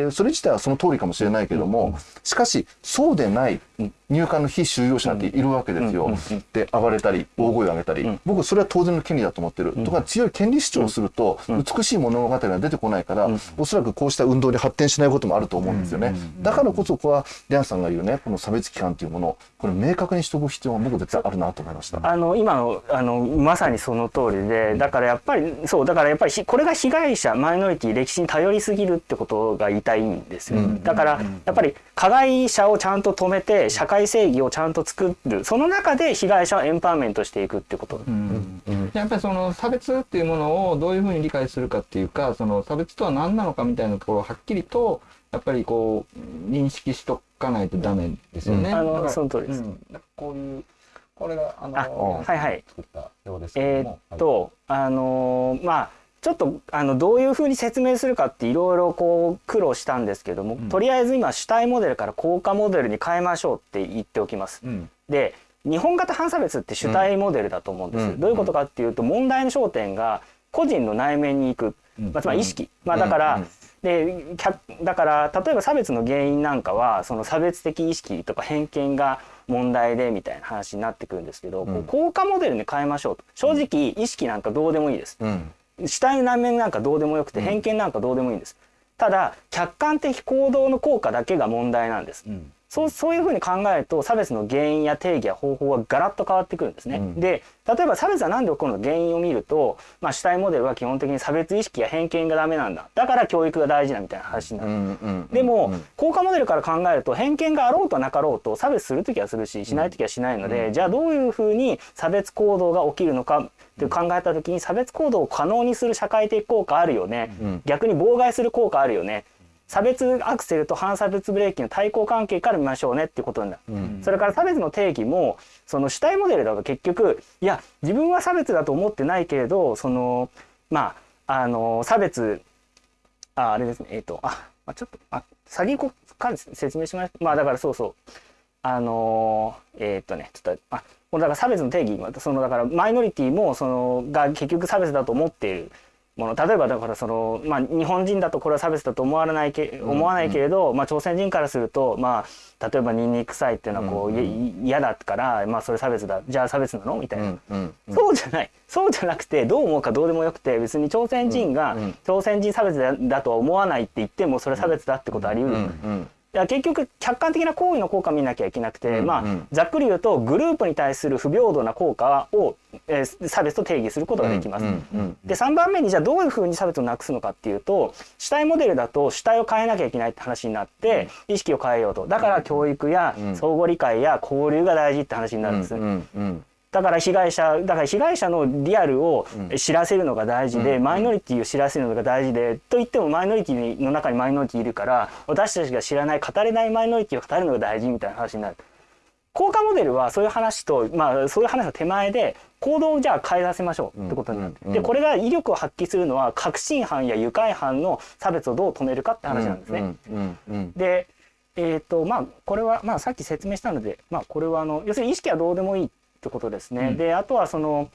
S3: で、それ自体はその通りかもしれないけども、しかし、そうでない入管の非収容者っているわけですよ。で、暴れたり、大声を上げたり、僕それは当然の権利だと思ってる。とか強い権利主張をすると、美しい物語が出てこないから、おそらくこうした運動に発展しないこともあると思うんですよね。だからこそ、ここは、リャンさんが言うね、この差別規範というもの、これ明確にしておく必要が僕絶対あるなと思いました。
S4: あの今のあのまさにその通りでだからやっぱりそうだからやっぱりひこれが被害者マイノリティ歴史に頼りすぎるってことが言いたいんですよ、だからやっぱり加害者をちゃんと止めて社会正義をちゃんと作る。その中で被害者をエンパワーメントしていくってこと、
S2: うん。やっぱりその差別っていうものをどういうふうに理解するかっていうかその差別とは何なのかみたいなところをはっきりとやっぱりこう認識しとかないとダメですよね。
S4: うん。あのその通りです。
S2: こういうこれがあの
S4: あはいはい。
S2: 作ったようですけ
S4: え
S2: ども。
S4: ーっと、あのーまあちょっとあのどういうふうに説明するかっていろいろこう苦労したんですけども、とりあえず今主体モデルから効果モデルに変えましょうって言っておきます。
S2: うん。
S4: で日本型反差別って主体モデルだと思うんです、
S3: うん。
S4: どういうことかっていうと問題の焦点が個人の内面に行く、
S2: うん。
S4: まあ、つまり意識、まあ、だから、
S3: うん。
S4: で客だから例えば差別の原因なんかはその差別的意識とか偏見が問題でみたいな話になってくるんですけど、こう効果モデルに変えましょうと。正直意識なんかどうでもいいです。
S3: うん
S4: 主体の内面なんかどうでもよくて偏見なんかどうでもいいんです、ただ客観的行動の効果だけが問題なんです、
S2: うん。
S4: そうそういうふうに考えると差別の原因や定義や方法はガラッと変わってくるんですね。
S3: うん。
S4: で例えば差別は何で起こるの？か原因を見ると、まあ、主体モデルは基本的に差別意識や偏見がダメなんだ。だから教育が大事だみたいな話になる。
S3: うんうん
S4: でも、
S3: うん
S4: 効果モデルから考えると偏見があろうとなかろうと差別する時はするししない時はしないので、じゃあどういうふうに差別行動が起きるのかって考えた時に差別行動を可能にする社会的効果あるよね、
S3: うん。
S4: 逆に妨害する効果あるよね。差別アクセルと反差別ブレーキの対抗関係から見ましょうねっていうことなんだ。
S3: うん。
S4: それから差別の定義もその主体モデルだと結局いや自分は差別だと思ってないけれどそのまああの差別ああれですね。えっ、とあ、まあ、ちょっとあ先にここから説明しますまあだからそうそう。あのーえっ、とねちょっとあだから差別の定義そのだからマイノリティもそのが結局差別だと思っているもの。例えばだからその、まあ、日本人だとこれは差別だと思わないけ思わないけれど、まあ、朝鮮人からすると、まあ、例えばニンニク臭いっていうのはこう、
S3: うん。
S4: い嫌だから、まあ、それ差別だ。じゃあ差別なの？みたいな、
S3: うん。うん。うん。
S4: そうじゃない。そうじゃなくてどう思うかどうでもよくて別に朝鮮人が
S3: うん。うん。
S4: 朝鮮人差別だだとは思わないって言ってもそれ差別だってことあり得る、
S3: うん。
S4: い
S3: うん
S4: や結局客観的な行為の効果を見なきゃいけなくて、
S3: うん
S4: まあ
S3: うん
S4: ざっくり言うとグループに対する不平等な効果を、えー差別と定義することができます。
S3: うんうん
S4: で3番目にじゃあどういうふうに差別をなくすのかっていうと主体モデルだと主体を変えなきゃいけないって話になって意識を変えようと。だから教育や
S3: うん
S4: 相互理解や交流が大事って話になるんです。
S3: うんうん
S4: だから被害者だから被害者のリアルを
S3: うん。
S4: 知らせるのが大事で、
S3: うん。
S4: マイノリティを知らせるのが大事でといってもマイノリティの中にマイノリティいるから私たちが知らない語れないマイノリティを語るのが大事みたいな話になる。効果モデルはそういう話と、まあ、そういう話の手前で行動をじゃあ変えさせましょうってことになって、
S3: うん。うん。
S4: でこれが威力を発揮するのは確信犯や愉快犯の差別をどう止めるかって話なんですね。でえーとまあ、これは、まあ、さっき説明したので、まあ、これはあの要するに意識はどうでもいいってことですね。であとはその、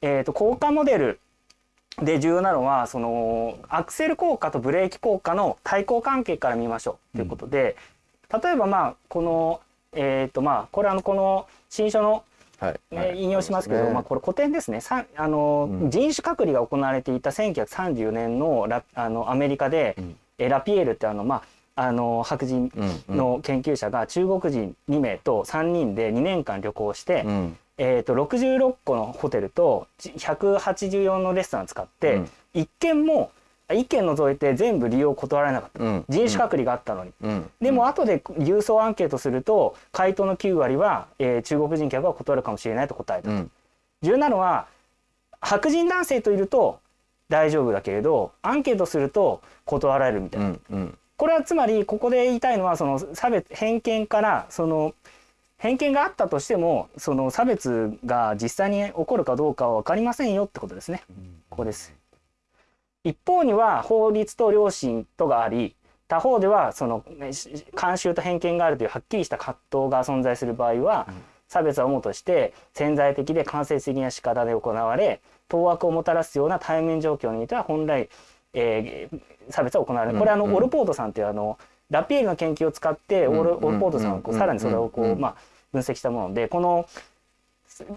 S4: えー、と効果モデルで重要なのはそのアクセル効果とブレーキ効果の対抗関係から見ましょうということで、例えばまあこのえっ、とまあこれあのこの新書の
S3: はい。
S4: ね引用しますけど、まあ、これ古典ですね。さあの、
S3: うん。
S4: 人種隔離が行われていた1934年のラあのアメリカで、
S3: うん。
S4: えラピエールってあの、まあ、あの白人の研究者が中国人2名と3人で2年間旅行して、
S3: うん。
S4: えー、と66個のホテルと184のレストラン使って、
S3: うん。
S4: 一軒も一軒除いて全部利用を断られなかった、
S3: うん。
S4: 人種隔離があったのに。
S3: うん。
S4: でも後で郵送アンケートすると回答の9割は、えー中国人客は断るかもしれないと答えた。
S3: うん。
S4: 重要なのは白人男性といると大丈夫だけれどアンケートすると断られるみたいうな。
S3: んうん
S4: これはつまりここで言いたいのはその差別偏見からその偏見があったとしてもその差別が実際に起こるかどうかは分かりませんよってことですね。ここです。一方には法律と良心とがあり他方ではその慣習と偏見があるというはっきりした葛藤が存在する場合は、差別は主として潜在的で間接的な仕方で行われ当惑をもたらすような対面状況においては本来、えー差別は行われる。これあの、
S3: うん。
S4: オルポートさんっていうあのラピエールの研究を使ってオル,、
S3: うん。
S4: オルポートさんはこう
S3: うん。
S4: さらにそれをこう、
S3: うん。
S4: まあ、分析したものでこの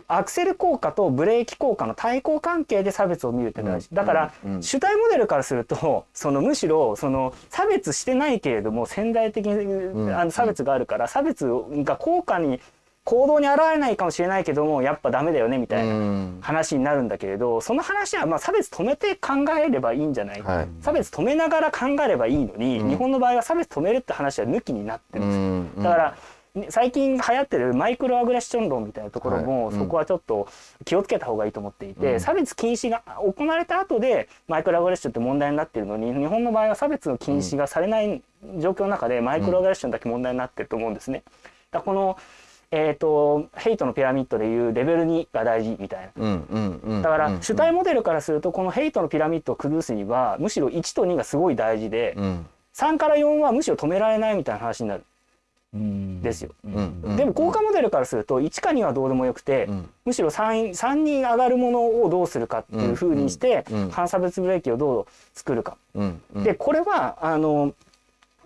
S4: アクセル効果とブレーキ効果の対抗関係で差別を見るって大事、
S3: うん。
S4: だから、
S3: うん。
S4: 主体モデルからするとそのむしろその差別してないけれども潜在的に、
S3: ん。
S4: あの差別があるから差別が効果に行動に現れないかもしれないけどもやっぱダメだよねみたいな
S3: うん。
S4: 話になるんだけれどその話はまあ差別止めて考えればいいんじゃない、
S3: はい。
S4: 差別止めながら考えればいいのに、
S3: うん。
S4: 日本の場合は差別止めるって話は抜きになってるんです。よ
S3: うん。
S4: だから、ね最近流行ってるマイクロアグレッション論みたいなところも、そこはちょっと気をつけた方がいいと思っていて、
S3: うん。
S4: 差別禁止が行われた後でマイクロアグレッションって問題になってるのに日本の場合は差別の禁止がされない状況の中でマイクロアグレッションだけ問題になってると思うんですね。だこのえー、とヘイトのピラミッドでいうレベル2が大事みたいな。だから
S3: うん。
S4: 主体モデルからするとこのヘイトのピラミッドを崩すにはむしろ1と2がすごい大事で
S3: うん。
S4: 3から4はむしろ止められないみたいな話になる。ん。ですよ。でも効果モデルからすると1か2はどうでもよくて、
S3: うん。
S4: むしろ 3, 3に上がるものをどうするかっていうふうにして、反差別ブレーキをどう作るか。でこれはあの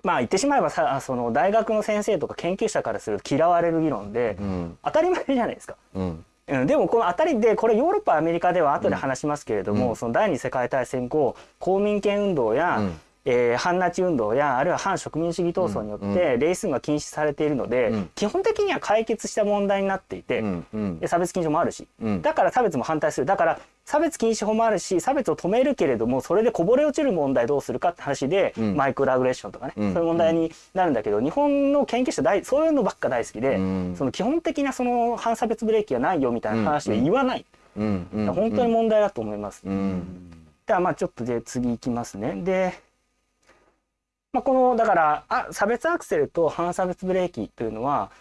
S4: まあ言ってしまえばさその大学の先生とか研究者からすると嫌われる議論で、
S3: うん。
S4: 当たり前じゃないですか。
S3: うん。
S4: うん、でもこの当たりでこれヨーロッパアメリカでは後で話しますけれども、
S3: うん。
S4: その第二次世界大戦後公民権運動や、
S3: うん
S4: えー反ナチ運動やあるいは反植民主義闘争によってレイスが禁止されているので、
S3: うん。
S4: 基本的には解決した問題になっていて、
S3: うん
S4: 差別禁止法もあるし、
S3: うん。
S4: だから差別も反対する。だから差別禁止法もあるし差別を止めるけれどもそれでこぼれ落ちる問題どうするかって話で、
S3: うん。
S4: マイクロアグレッションとかね、
S3: うん。
S4: そういう問題になるんだけど日本の研究者大そういうのばっか大好きで、
S3: うん。
S4: その基本的なその反差別ブレーキがないよみたいな話で言わない、本当に問題だと思います。
S3: うん。
S4: ではまあちょっとで次いきますね。で、まあ、このだからあ差別アクセルと反差別ブレーキというのは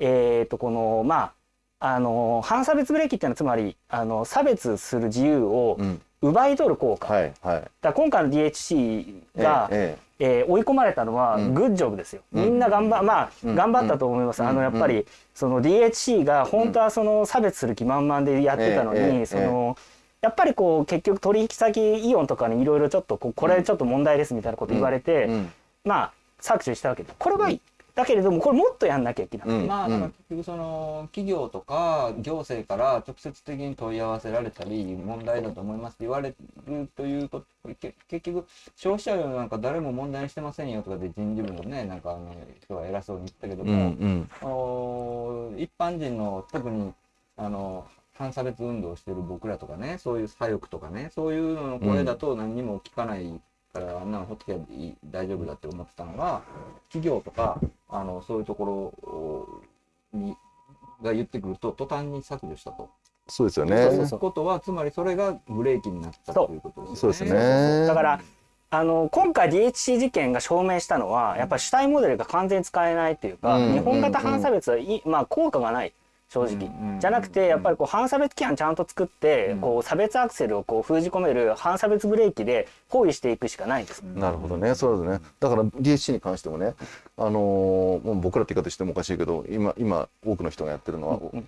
S4: えっ、とこのまああの反差別ブレーキっていうのはつまりあの差別する自由を、
S3: うん。
S4: 奪い取る効果、
S3: はいはい。
S4: だ今回の DHC が、
S3: ええ
S4: えー追い込まれたのは
S3: うん。
S4: グッジョブですよ、
S3: うん。
S4: みんな頑張まあ、
S3: うん。
S4: 頑張ったと思います、
S3: うん。
S4: あのやっぱりその DHC が本当はその差別する気満々でやってたのに、そのやっぱりこう結局取引先イオンとかにいろいろちょっとこれちょっと問題ですみたいなこと言われて、
S3: うん
S4: まあ削除したわけでこれはいい、だけれどもこれもっとやんなきゃいけない、
S3: うん。
S2: まあだから結局その企業とか行政から直接的に問い合わせられたり問題だと思いますって言われるというとけ結局消費者なんか誰も問題にしてませんよとかで人事部のねなんかあの人は偉そうに言ったけど
S3: うんう
S2: も、
S3: ん
S2: お一般人の特にあの反差別運動をしてる僕らとかねそういう左翼とかねそういうのの声だと何にも聞かないから、あんなのほっとけばいい大丈夫だって思ってたのが企業とかあのそういうところにが言ってくると途端に削除したと。
S3: そうですよ
S2: と
S3: ね
S2: いうことはつまりそれがブレーキになったということですよね。
S3: そうですね。
S4: だからあの今回 DHC 事件が証明したのはやっぱり主体モデルが完全に使えないっていうか、
S3: うん。
S4: 日本型反差別はい、まあ、効果がない正直、
S2: うんうん
S4: じゃなくてやっぱりこう反差別規範ちゃんと作って、
S2: うん。
S4: こう差別アクセルをこう封じ込める反差別ブレーキで包囲していくしかないんです。
S3: なるほどね。そうですね。だから DHC に関してもねあのーもう僕らって言い方してもおかしいけど今今多くの人がやってるのは、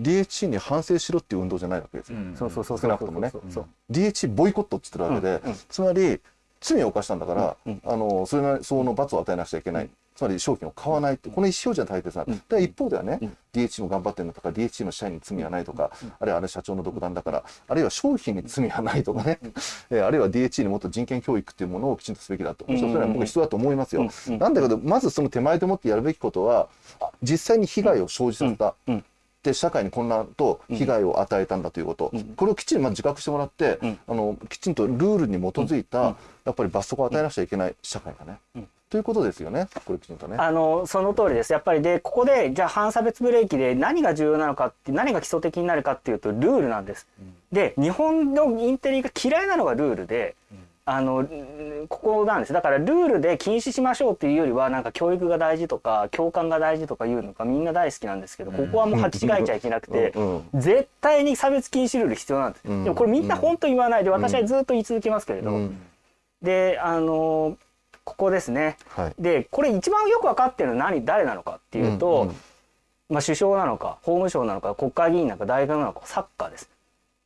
S3: DHC に反省しろっていう運動じゃないわけですよ、
S2: うん
S4: そうそうそう
S3: 少なくともね。
S4: そうそう
S3: DHC ボイコットって言ってるわけで、
S4: うんうん
S3: つまり罪を犯したんだから、
S4: うん
S3: あのそれなりその罰を与えなくちゃいけない、つまり商品を買わないってこの意思表示は大切な、で一方ではね、
S4: うん。
S3: DHC も頑張ってるんだとか DHC の社員に罪はないとか、あるいはあれ社長の独断だからあるいは商品に罪はないとかね、えーあるいは DHC にもっと人権教育っていうものをきちんとすべきだと、
S4: うん。
S3: それは僕は必要だと思いますよ、なんだけどまずその手前でもってやるべきことはあ実際に被害を生じさせた、で社会に混乱と被害を与えたんだということ、
S4: うん。
S3: これをきちんと自覚してもらって、
S4: うん。
S3: あのきちんとルールに基づいた、
S4: うん。
S3: やっぱり罰則を与えなくちゃいけない社会がね、
S4: うん
S3: ということですよねこれきちんとね。
S4: あのその通りです。やっぱりでここでじゃあ反差別ブレーキで何が重要なのかって何が基礎的になるかっていうとルールなんです。で日本のインテリが嫌いなのがルールで、あのうんここなんです。だからルールで禁止しましょうっていうよりはなんか教育が大事とか共感が大事とかいうのがみんな大好きなんですけどここはもう履き違えちゃいけなくて
S3: うん。
S4: 絶対に差別禁止ルール必要なんです。
S3: うん。
S4: でもこれみんな本当言わないで私はずっと言い続けますけれど、
S3: うん。
S4: であのここですね。
S3: はい。
S4: でこれ一番よく分かってるのは何？誰なのかっていうと、
S3: うんうん
S4: まあ、首相なのか法務省なのか国会議員なのか大学なのかサッカーです。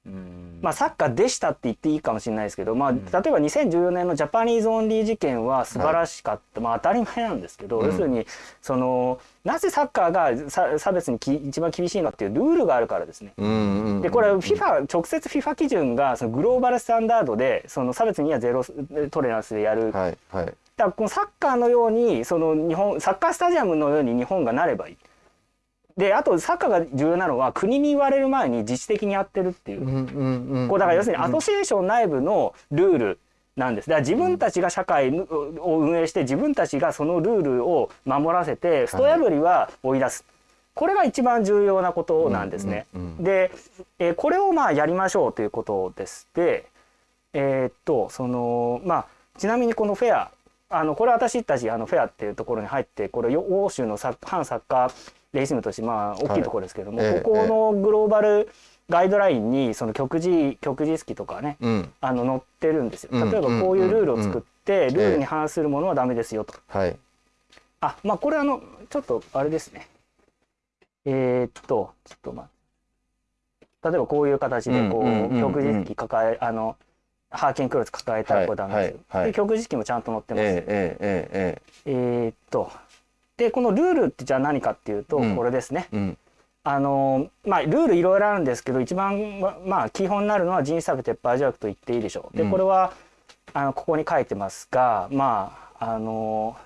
S2: うん。
S4: まあ、サッカーでしたって言っていいかもしれないですけど、まあ、例えば2014年の Japanese only 事件は素晴らしかった、まあ、当たり前なんですけど、
S3: うん。
S4: 要するにそのなぜサッカーがさ差別にき一番厳しいのかっていうルールがあるからですね。
S3: うんうん
S4: でこれ FIFA 直接 FIFA 基準がそのグローバルスタンダードでその差別にはゼロトレランスでやる。
S3: はいはい
S4: だからこのサッカーのようにその日本サッカースタジアムのように日本がなればいい。であとサッカーが重要なのは国に言われる前に自主的にやってるっていう。
S3: うんうんうん
S4: こうだから要するにアソシエーション内部のルールなんです。だから自分たちが社会を運営して自分たちがそのルールを守らせてスト破りは追い出す。これが一番重要なことなんですね。で、えーこれをまあやりましょうということです。で、えーっとそのまあちなみにこのフェアあのこれ私たちあのフェアっていうところに入ってこれよ欧州の反サッカーレイシズムとしてまあ大きいところですけども、
S3: はいええ
S4: ここのグローバルガイドラインにその極次極次式とかね
S3: うん。
S4: あの載ってるんですよ。
S3: うん
S4: 例えばこういうルールを作って
S3: ん
S4: ルールに反するものはダメですよと。
S3: はい。
S4: あまあこれあのちょっとあれですね。えーっとちょっとまあ例えばこういう形でこ
S3: うんうんうんう
S4: うん。極次式抱えあのハーキンクロス抱えたらこれダメですよ。
S3: はいはいはい。
S4: で極次式もちゃんと載ってます。
S3: えええええ
S4: えーっと。でこのルールってじゃあ何かっていうと
S3: うん。
S4: これですね。
S3: えうん。
S4: あのまあルールいろいろあるんですけど一番ままあ基本になるのは人種差別撤廃条約と言っていいでしょう。で
S3: うん。
S4: これはあのここに書いてますがまああの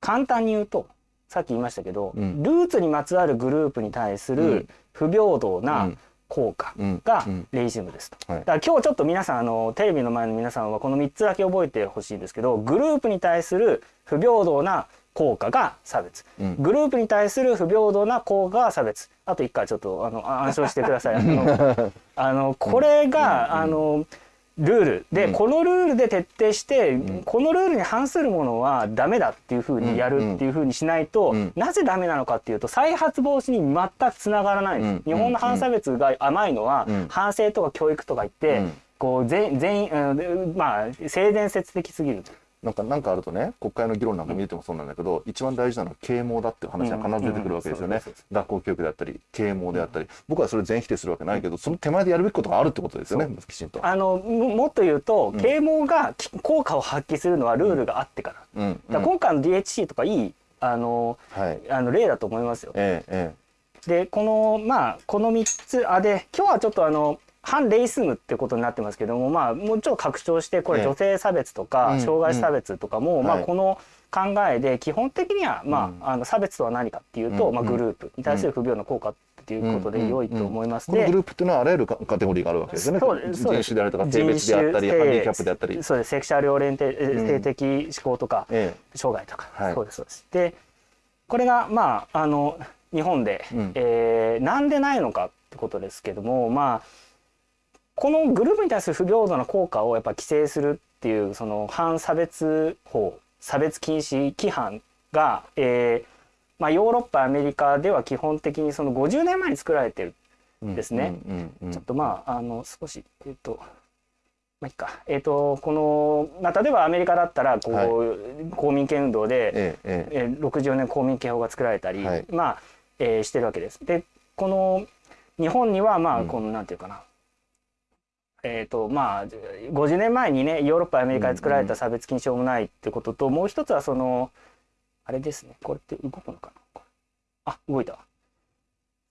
S4: 簡単に言うとさっき言いましたけど、
S3: うん。
S4: ルーツにまつわるグループに対す
S3: う
S4: る
S3: ん。
S4: 不平等
S3: う
S4: なん効果
S3: うん
S4: が
S3: うん。
S4: レイジムですと。
S3: はい。
S4: だから今日ちょっと皆さんあのテレビの前の皆さんはこの3つだけ覚えてほしいんですけどグループに対する不平等な効果が差別。
S3: うん。
S4: グループに対する不平等な効果が差別。あと一回ちょっとあのあ暗唱してください。あのこれが、あのルール。で、
S3: うん。
S4: このルールで徹底して、
S3: ん。
S4: このルールに反するものはダメだっていうふうにやるっていうふうにしないと、
S3: うん。
S4: なぜダメなのかっていうと再発防止に全くつながらないんです、
S3: うん。
S4: 日本の反差別が甘いのは、
S3: うん。
S4: 反省とか教育とか言って、
S3: うん。
S4: こう全全員、うん、まあ性善説的すぎると。
S3: なんかなんかあるとね国会の議論なんか見ててもそうなんだけど、一番大事なのは啓蒙だっていう話が必ず出てくるわけですよね。学校教育であったり啓蒙であったり僕はそれ全否定するわけないけどその手前でやるべきことがあるってことですよねきちんと。
S4: あのももっと言うと啓蒙がき効果を発揮するのはルールがあってから。
S3: うん。
S4: だから今回の DHC とかいいあの
S3: はい。
S4: あの例だと思いますよ。
S3: えええ
S4: でこのまあこの3つあで今日はちょっとあの反レイスムってことになってますけどもまあもうちょっと拡張してこれ
S3: ええ。
S4: 女性差別とか
S3: うん
S4: 障害差別とかも、まあ
S3: はい。
S4: この考えで基本的にはまあ,、あの差別とは何かっていうと、
S3: うん。
S4: まあ、グループに対する不平等の効果っていうことで良いと思います。
S3: この
S4: で
S3: グループっていうのはあらゆるカカテゴリーがあるわけですよね。
S4: そうですそうです。
S3: 人種であるとか性別であったりハンディキャップであったり。
S4: そうです。セクシャルオリエンテ
S3: うん。
S4: 性的思考とか、
S3: え。
S4: 障害とか、
S3: はい。
S4: そうですそうです。でこれがまああの日本で、
S3: うん。
S4: えーなんでないのかってことですけどもまあこのグループに対する不平等な効果をやっぱ規制するっていうその反差別法差別禁止規範が、えーまあ、ヨーロッパアメリカでは基本的にその50年前に作られてる
S3: え
S4: ですね。
S3: うんうんうん
S4: ちょっとまああの少しえっ、とまあいいか。えっ、とこの、まあ、例えばアメリカだったらこう、
S3: はい。
S4: 公民権運動で、
S3: ええええ。
S4: えー60年公民権法が作られたり、
S3: はい。
S4: まあ、えーしてるわけです。でこの日本にはまあ
S3: うん
S4: このなんていうかな、えーとまあ、50年前にねヨーロッパアメリカで作られた差別禁止法もないってことと、もう一つはそのあれですねこれって動くのかな？あ動いたわ。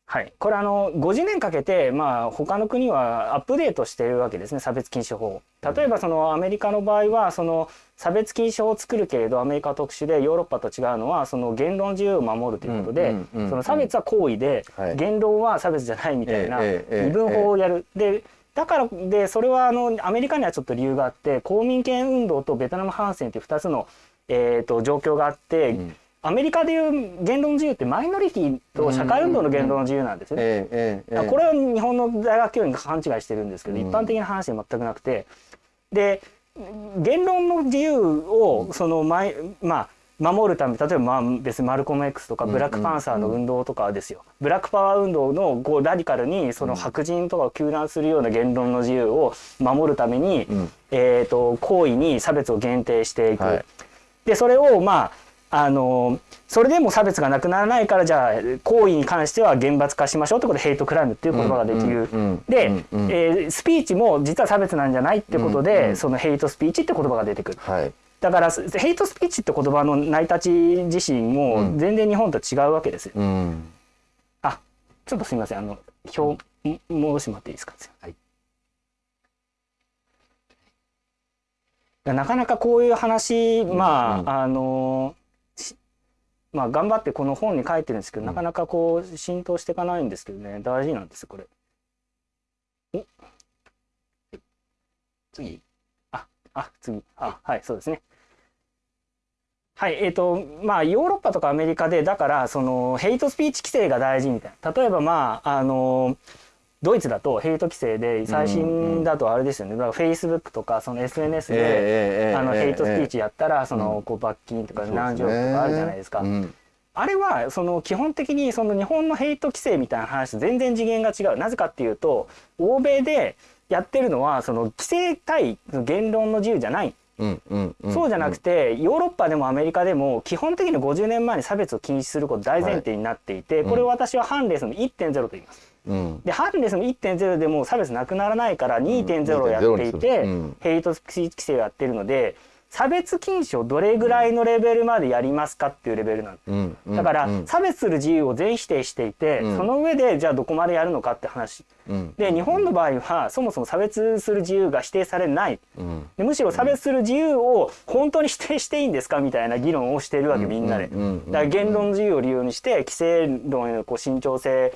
S4: はい、これあの50年かけて、まあ、他の国はアップデートしているわけですね差別禁止法を。例えばそのアメリカの場合はその差別禁止法を作るけれどアメリカは特殊でヨーロッパと違うのはその言論自由を守るということで、
S3: うんうんうんうん
S4: その差別は行為で、
S3: はい
S4: 言論は差別じゃないみたいな
S3: ええええ
S4: 二分法をやる。でだからでそれはあのアメリカにはちょっと理由があって公民権運動とベトナム反戦という2つの、えー、と状況があって、
S3: うん。
S4: アメリカでいう言論の自由ってマイノリティと社会運動の言論の自由なんですよね。これは日本の大学教員が勘違いしてるんですけど、
S3: うん。
S4: 一般的な話で全くなくて。で言論の自由をその前、まあ守るため例えばまあ別にマルコム X とか
S3: うん
S4: ブラックパンサーの運動とかですよ、ブラックパワー運動のこうラディカルにその白人とかを糾弾するような言論の自由を守るために、
S3: うん
S4: えー、と行為に差別を限定していく。
S3: はい
S4: でそれをまああのそれでも差別がなくならないからじゃあ行為に関しては厳罰化しましょうってことでヘイトクライムっていう言葉ができる。で、
S3: うんうん
S4: えースピーチも実は差別なんじゃないってことで、
S3: うんうん
S4: そのヘイトスピーチって言葉が出てくる。
S3: はい
S4: だからヘイトスピーチって言葉の成り立ち自身も全然日本と違うわけですよ。
S3: うん。
S4: あちょっとすみません。あの表ん戻してもらっていいですか？はい。なかなかこういう話まあ、
S3: うん。
S4: あのしまあ頑張ってこの本に書いてるんですけど、なかなかこう浸透していかないんですけどね。大事なんですよこれ。お。次ああ次。あはい。そうですね。はいえーとまあ、ヨーロッパとかアメリカでだからそのヘイトスピーチ規制が大事みたいな。例えばまああのドイツだとヘイト規制で最新だとあれですよね、フェイスブックとかその SNS で、あの
S3: ええ。
S4: ヘイトスピーチやったらその
S3: うん。
S4: こう罰金とか何条とかあるじゃないですか。
S3: うん。
S4: あれはその基本的にその日本のヘイト規制みたいな話と全然次元が違う。なぜかっていうと欧米でやってるのはその規制対言論の自由じゃない。
S3: うんうんうん。
S4: そうじゃなくてヨーロッパでもアメリカでも基本的に50年前に差別を禁止すること大前提になっていて、これを私はハンレスの1.0と言います。
S3: うん。
S4: でハンレスの1.0でも差別なくならないから2.0をやっていて、
S3: うん
S4: ヘイトスピーチ規制をやってるので差別禁止をどれぐらいのレベルまでやりますかっていうレベルなんです。
S3: うんうん
S4: だから
S3: うん。
S4: 差別する自由を全否定していて、
S3: うん。
S4: その上でじゃあどこまでやるのかって話。
S3: うん。
S4: で日本の場合はそもそも差別する自由が否定されない。
S3: うん。
S4: でむしろ差別する自由を本当に否定していいんですかみたいな議論をしているわけみんなで。だから言論の自由を理由にして規制論へのこう慎重性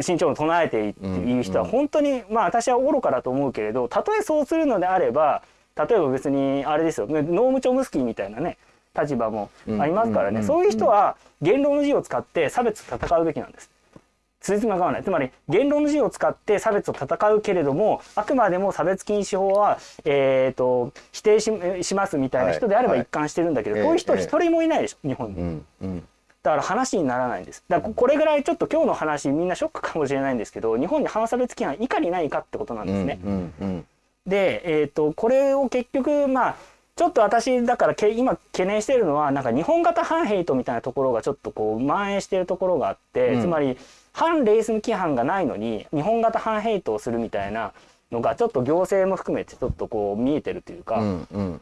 S4: 慎重論を唱えているっていう人は本当にまあ私は愚かだと思うけれどたとえそうするのであれば例えば別にあれですよ。ノーム・チョムスキーみたいなね立場もありますから
S3: うんうん
S4: ねそういう人は言論の自由を使って差別と戦うべきなんです。つじつまが合わない。つまり言論の自由を使って差別を戦うけれどもあくまでも差別禁止法は、えー、と否定ししますみたいな人であれば
S3: はい。
S4: 一貫してるんだけど、
S3: はい
S4: こういう人
S3: ええ。
S4: 一人もいないでしょ日本に。
S3: うんうん。
S4: だから話にならないんです。だからここれぐらいちょっと今日の話みんなショックかもしれないんですけど日本に反差別規範いかにないかってことなんですね。
S3: うんうん
S4: で、えー、とこれを結局まあちょっと私だからけ今懸念しているのはなんか日本型反ヘイトみたいなところがちょっとこう蔓延しているところがあって、
S3: うん。
S4: つまり反レイスム規範がないのに日本型反ヘイトをするみたいなのがちょっと行政も含めてちょっとこう見えてるというか、
S3: うんうん。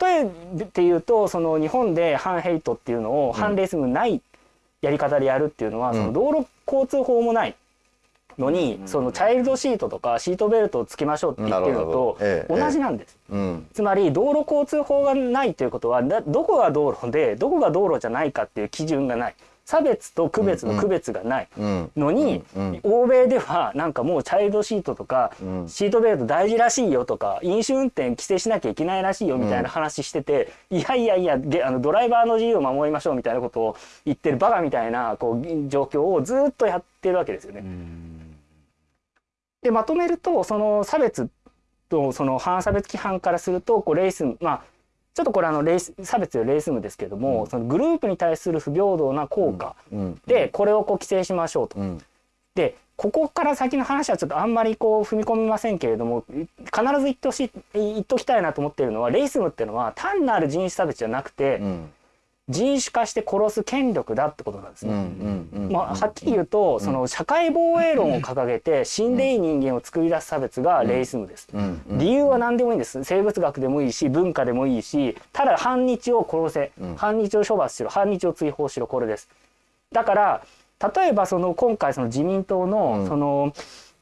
S4: 例えて言うとその日本で反ヘイトっていうのを反レイスムないやり方でやるっていうのは、
S3: うん。
S4: その道路交通法もないのに、そのチャイルドシートとかシートベルトをつけましょうって言ってるのと同じなんです。
S3: うん。
S4: つまり道路交通法がないということはだどこが道路でどこが道路じゃないかっていう基準がない。差別と区別の区別がない
S3: うん。
S4: のに、
S3: うん
S4: 欧米ではなんかもうチャイルドシートとか、
S3: うん。
S4: シートベルト大事らしいよとか飲酒運転規制しなきゃいけないらしいよみたいな話してて、いやいやいやげあのドライバーの自由を守りましょうみたいなことを言ってるバカみたいなこう状況をずっとやってるわけですよね。でまとめるとその差別とその反差別規範からするとこうレイスムまあちょっとこれあのレイス差別よりレイスムですけども、そのグループに対する不平等な効果
S3: うん。
S4: でこれをこう規制しましょうと。
S3: うん。
S4: でここから先の話はちょっとあんまりこう踏み込みませんけれども必ず言ってほしい言っときたいなと思っているのはレイスムっていうのは単なる人種差別じゃなくて、
S3: うん
S4: 人種化して殺す権力だってことなんですね。まあ、はっきり言うと、その社会防衛論を掲げて死んでいい人間を作り出す差別がレイスムです。理由は何でもいいんです。生物学でもいいし文化でもいいしただ反日を殺せ、
S3: うん。
S4: 反日を処罰しろ反日を追放しろこれです。だから例えばその今回その自民党の
S3: うん。
S4: その、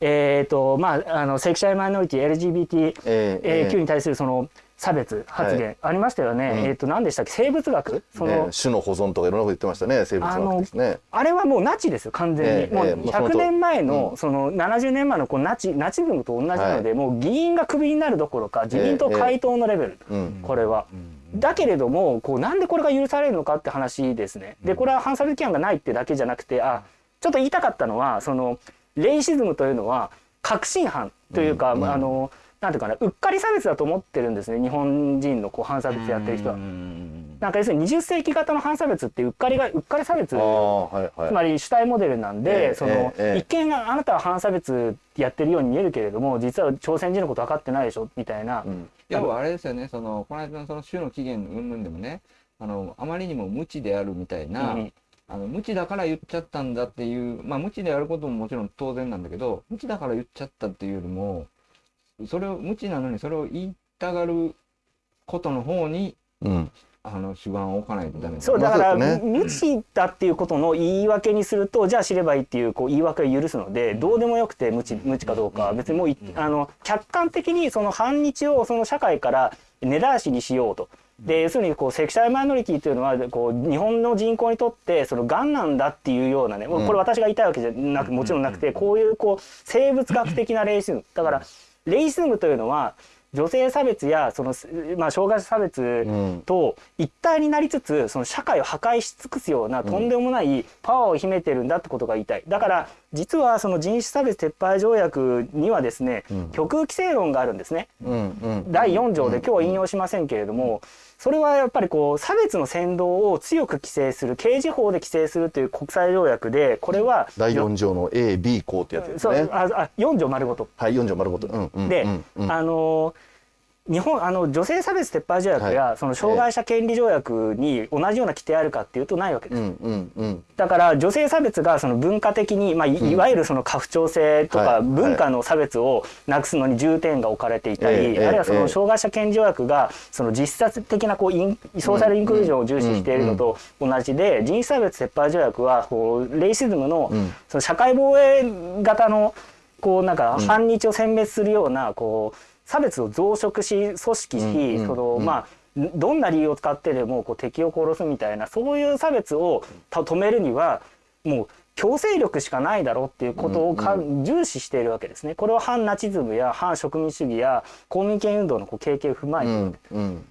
S4: えっ、とまああのセクシャルマイノリティ LGBTQ に対するその差別発言ありましたよね、
S3: うん。
S4: えっ、と何でしたっけ？生物学？その、
S3: ね種の保存とかいろんなこと言ってましたね。生物学ですね。
S4: あれはもうナチですよ完全に、
S3: ええ
S4: もう
S3: ええもうその
S4: 100
S3: 通り。
S4: 年前の、
S3: うん。
S4: その70年前のこうナチナチズムと同じなので、もう議員がクビになるどころか自民党回答のレベル、
S3: うん。
S4: これは。だけれどもこうなんでこれが許されるのかって話ですね。でこれは反差別規範がないってだけじゃなくてあちょっと言いたかったのはそのレイシズムというのは確信犯というか、
S3: うん。
S4: あのなんていうかなうっかり差別だと思ってるんですね日本人のこう反差別やってる人は。なんか要するに20世紀型の反差別ってうっかりがうっかり差別
S3: はいはい。
S4: つまり主体モデルなんで、
S3: ええ
S4: その、
S3: ええ
S4: 一見あなたは反差別やってるように見えるけれども実は朝鮮人のこと分かってないでしょみたいな、
S3: うん。
S2: いや、あれですよね、その、この間のその種の起源云々でもね、あの、あまりにも無知であるみたいな、
S4: うん。
S2: あの、無知だから言っちゃったんだっていう、まあ、無知であることももちろん当然なんだけど、無知だから言っちゃったっていうよりも、それを、無知なのにそれを言いたがることの方に、
S3: うん。
S2: あの、主眼を置かないとダメだ。
S4: そうだから、
S3: まあそう
S4: 無知だっていうことの言い訳にするとじゃあ知ればいいっていうこう言い訳を許すのでどうでもよくて無知無知かどうかは別にもういあの客観的にその反日をその社会から根絶やしにしようと。で要するにこうセクシャルマイノリティというのはこう日本の人口にとってそのがんなんだっていうようなね、もうこれ私が言いたいわけじゃなくもちろんなくてこういうこう生物学的なレイシズムだからレイシズムというのは女性差別やその、まあ、障害者差別
S3: うん。
S4: と一体になりつつその社会を破壊し尽くすようなとんでもないパワーを秘めてるんだってことが言いたい。だから実はその人種差別撤廃条約にはですね、
S3: うん。
S4: 極右規制論があるんですね。
S3: うんうん。
S4: 第4条で今日は引用しませんけれども、それはやっぱりこう差別の扇動を強く規制する刑事法で規制するという国際条約でこれは
S3: 第4条の A、B 項ってやつです
S4: そう
S3: ね。
S4: ああ4条丸ごと。
S3: はい、4条丸ごと。うんうん
S4: で、あのー日本あの女性差別撤廃条約や、
S3: はい。
S4: その障害者権利条約に同じような規定あるかっていうとないわけです。
S3: うんうんうん
S4: だから女性差別がその文化的に、まあ、いいわゆるその家父長制とか
S3: はい。
S4: 文化の差別をなくすのに重点が置かれていたり、
S3: ええ
S4: あるいはそ
S3: ええ
S4: の障害者権利条約がその実質的なこうインソーシャルインクルージョンを重視しているのと同じで人種差別撤廃条約はこうレイシズムの
S3: うん
S4: その社会防衛型のこうなんか反日を殲滅するようなこう差別を増殖し組織し、
S3: うんうん
S4: その
S3: うん
S4: まあどんな理由を使ってでもこう敵を殺すみたいなそういう差別をた止めるにはもう強制力しかないだろうっていうことをか、重視しているわけですね。これは反ナチズムや反植民主義や公民権運動のこう経験を踏まえ
S3: う
S4: て、
S3: んうん。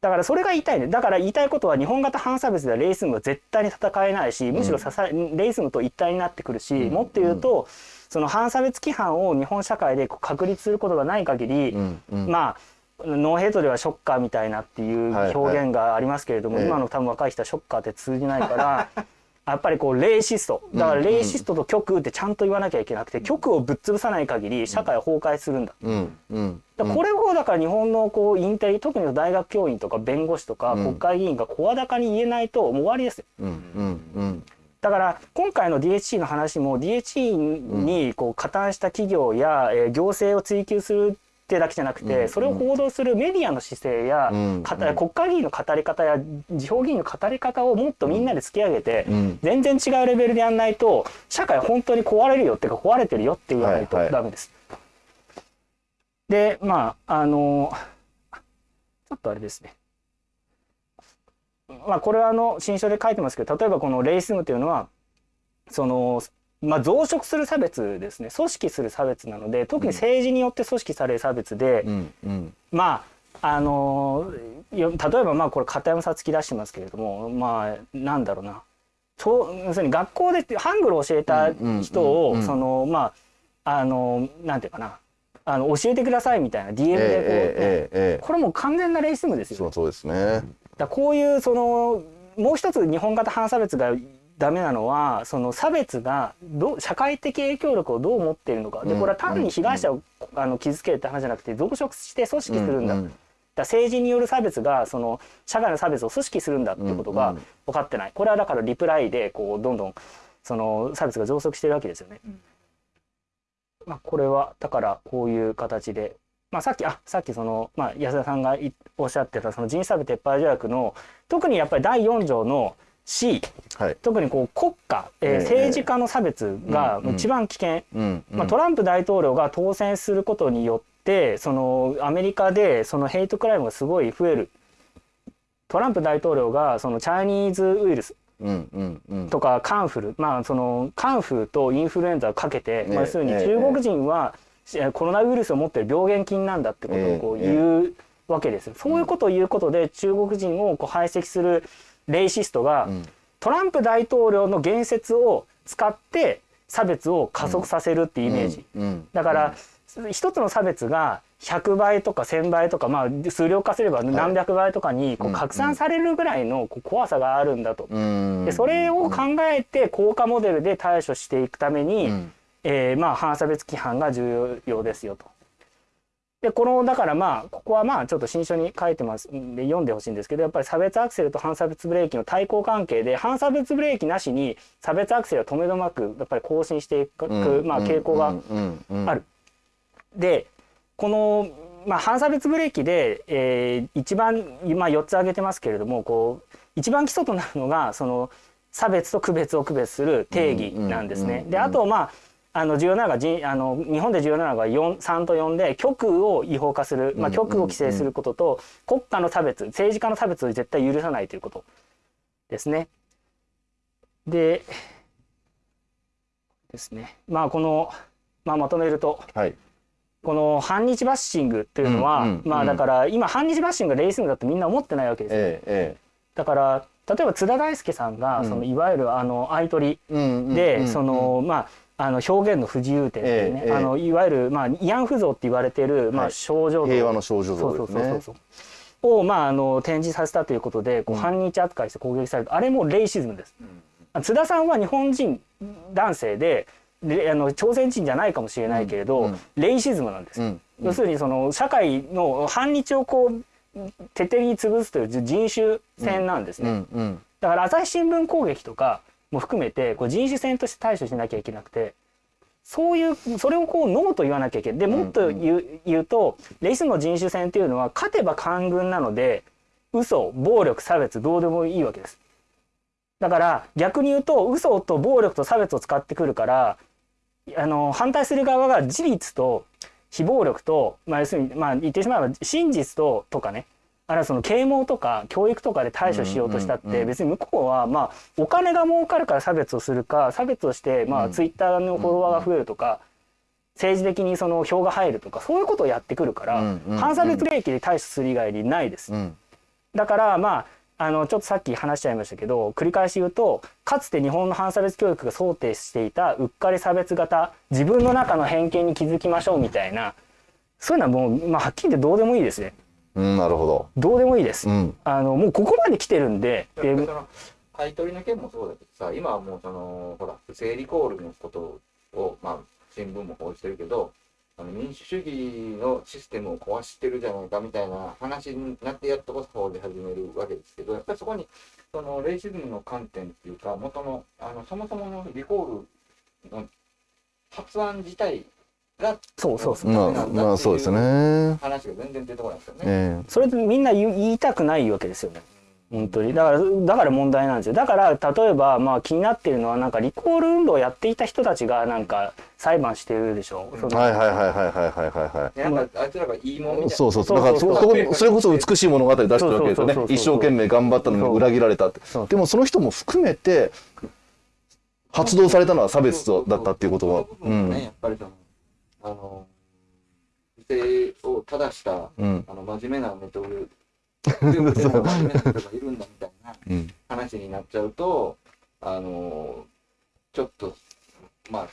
S4: だからそれが言いたいね。だから言いたいことは日本型反差別ではレイスムは絶対に戦えないしむしろ支え、レイスムと一体になってくるし、もっと言うとその反差別規範を日本社会で確立することがない限り、
S3: うんうん。
S4: まあノーヘイトではショッカーみたいなっていう
S3: はいはい
S4: 表現がありますけれども、
S3: ええ
S4: 今の多分若い人はショッカーって通じないから やっぱりこうレイシストだからレイシストと極右ってちゃんと言わなきゃいけなくて極右をぶっ潰さない限り社会は崩壊するんだ。
S3: うんうん
S4: だこれをだから日本のこうインテリ特に大学教員とか弁護士とか
S3: うん。
S4: 国会議員が声高に言えないともう終わりですよ。
S3: うんうんうん
S4: だから今回の DHC の話も DHC にこう加担した企業や、えー行政を追及するってだけじゃなくて、
S3: うん。
S4: それを報道するメディアの姿勢や、国会議員の語り方や地方議員の語り方をもっとみんなで突き上げて、
S3: うん。
S4: 全然違うレベルでやんないと社会本当に壊れるよっていうか壊れてるよって言わないと
S3: はいはい。
S4: ダメです。でまああのちょっとあれですね。まあこれはあの新書で書いてますけど例えばこのレイシズムというのはそのまあ増殖する差別ですね。組織する差別なので特に政治によって組織される差別で、
S3: うんうん。
S4: まああのよ例えばまあこれ片山さつき出してますけれどもまあなんだろうな。と要するに学校でハングルを教えた人を、そのまああのなんていうかな。あの教えてくださいみたいな DM でこう、
S3: ええええええ。
S4: これもう完全なレイシズムですよ
S3: そうですね
S4: だこういうそのもう一つ日本型反差別がダメなのはその差別がどう社会的影響力をどう持っているのか。で
S3: うん。
S4: これは単に被害者を、あの傷つけるって話じゃなくて増殖して組織するんだ、
S3: うん。うん
S4: だ政治による差別がその社会の差別を組織するんだってことが分かってない。これはだからリプライでこうどんどんその差別が増殖してるわけですよね。まあ、これはだからこういう形で、まあ、さっきあさっきその、まあ、安田さんがいおっしゃってたその人種差別撤廃条約の特にやっぱり第4条の C
S3: はい。
S4: 特にこう国家、えー
S3: ええ
S4: 政治家の差別が一番危険、
S3: うんうん。
S4: まあ、トランプ大統領が当選することによってそのアメリカでそのヘイトクライムがすごい増える。トランプ大統領がそのチャイニーズウイルスとかカンフル。まあそのカンフルとインフルエンザをかけて、
S3: ええ
S4: まあ、要するに
S3: ええ
S4: 中国人はえコロナウイルスを持ってる病原菌なんだってことをこう
S3: ええ。
S4: 言うわけです。よ。そういうことを言うことで中国人をこう排斥するレイシストが、
S3: うん。
S4: トランプ大統領の言説を使って差別を加速させるってイメージ。だから、一つの差別が100倍とか1000倍とか、まあ、数量化すれば何百倍とかにこ
S3: う
S4: うん。拡散されるぐらいのこう怖さがあるんだと。
S3: うん。
S4: でそれを考えて効果モデルで対処していくために、
S3: うん
S4: えーまあ、反差別規範が重要ですよと。でこのだからまあここはまあちょっと新書に書いてますんで読んでほしいんですけどやっぱり差別アクセルと反差別ブレーキの対抗関係で反差別ブレーキなしに差別アクセルは止めどまくやっぱり更新していく、まあ、傾向がある。でこの、まあ、反差別ブレーキで、えー一番、まあ、4つ挙げてますけれどもこう一番基礎となるのがその差別と区別を区別する定義なんですね。
S3: うん
S4: であとまああの重要なのがじあの日本で重要なのが4 3と4で極右を違法化する、まあ、
S3: うん
S4: 極右を規制することと国家の差別政治家の差別を絶対許さないということですね。でですね。まあこの、まあ、まとめると
S3: はい。
S4: この反日バッシングっていうのは、
S3: うんうん
S4: まあだから今反日バッシングがレイシズムだとみんな思ってないわけですよ、
S3: えええ
S4: だから例えば津田大介さんが、
S3: うん。
S4: そのいわゆるあの相取りで、
S3: うん。
S4: そのまああの表現の不自由点っていうね、
S3: ええええ。
S4: あのいわゆるまあ慰安婦像って言われてるまあ
S3: はい。
S4: 症状像、
S3: 平和の少女像ですね。
S4: そうそうそうそうをまああの展示させたということでこう
S3: うん。
S4: 反日扱いして攻撃される、あれもレイシズムです。津田さんは日本人男性でであの朝鮮人じゃないかもしれないけれど、
S3: うん。うん
S4: レイシズムなんです。要するにその社会の反日をこう徹底的に潰すという人種戦なんです
S3: う
S4: ね。
S3: ん。うん。
S4: だから朝日新聞攻撃とかも含めてこう人種戦として対処しなきゃいけなくてそういうそれをこうノーと言わなきゃいけない。でもっと言う,、言うとレイスの人種戦っていうのは勝てば官軍なので嘘暴力差別どうでもいいわけです。だから逆に言うと嘘と暴力と差別を使ってくるからあの反対する側が事実と非暴力と、まあ、要するに、まあ、言ってしまえば真実ととかねあるいはその啓蒙とか教育とかで対処しようとしたって別に向こうはまあお金が儲かるから差別をするか差別をしてま
S3: うん。
S4: あツイッターのフォロワーが増えるとか政治的にその票が入るとかそういうことをやってくるから反差別利益で対処する以外にないです。
S3: うん。
S4: だからまああのちょっとさっき話しちゃいましたけど繰り返し言うとかつて日本の反差別教育が想定していたうっかり差別型自分の中の偏見に気づきましょうみたいなそういうのはもう、まあ、はっきり言ってどうでもいいですね
S3: うんなるほど。
S4: どうでもいいです、
S3: うん。
S4: あのもうここまで来てるんでで
S2: その買い取りの件もそうだけどさ、今はもうその、ほら、不正リコールのことを、まあ、新聞も報じてるけど、あの民主主義のシステムを壊してるじゃないかみたいな話になってやっとこそ報じ始めるわけですけど、やっぱりそこに、そのレイシズムの観点っていうか、元の、あの、そもそものリコールの発案自体が
S4: そうそうそう。
S3: まあまあそうですね。
S2: 話が全然出てこないですよね、
S3: えー、
S4: それでみんな言いたくないわけですよね。本当に。だからだから問題なんですよ。だから例えばまあ気になってるのはなんかリコール運動をやっていた人たちがなんか裁判してるでしょ、う
S3: ん、はいはいはいはいはいはいはい
S2: なんかあいつらがいいもんみたいな。
S3: そうそうそう。だからそこそれこそ美しい物語出してるわけですよね。一生懸命頑張ったのに裏切られたって。でもその人も含めて発動されたのは差別だったっていうことは。うん、
S2: ね、やっぱりあの、不正を正した、
S3: うん
S2: あの、真面目なネトウヨでも真面目な人がいるんだみたいな
S3: うん
S2: 話になっちゃうと、あの、ちょっと、まあ、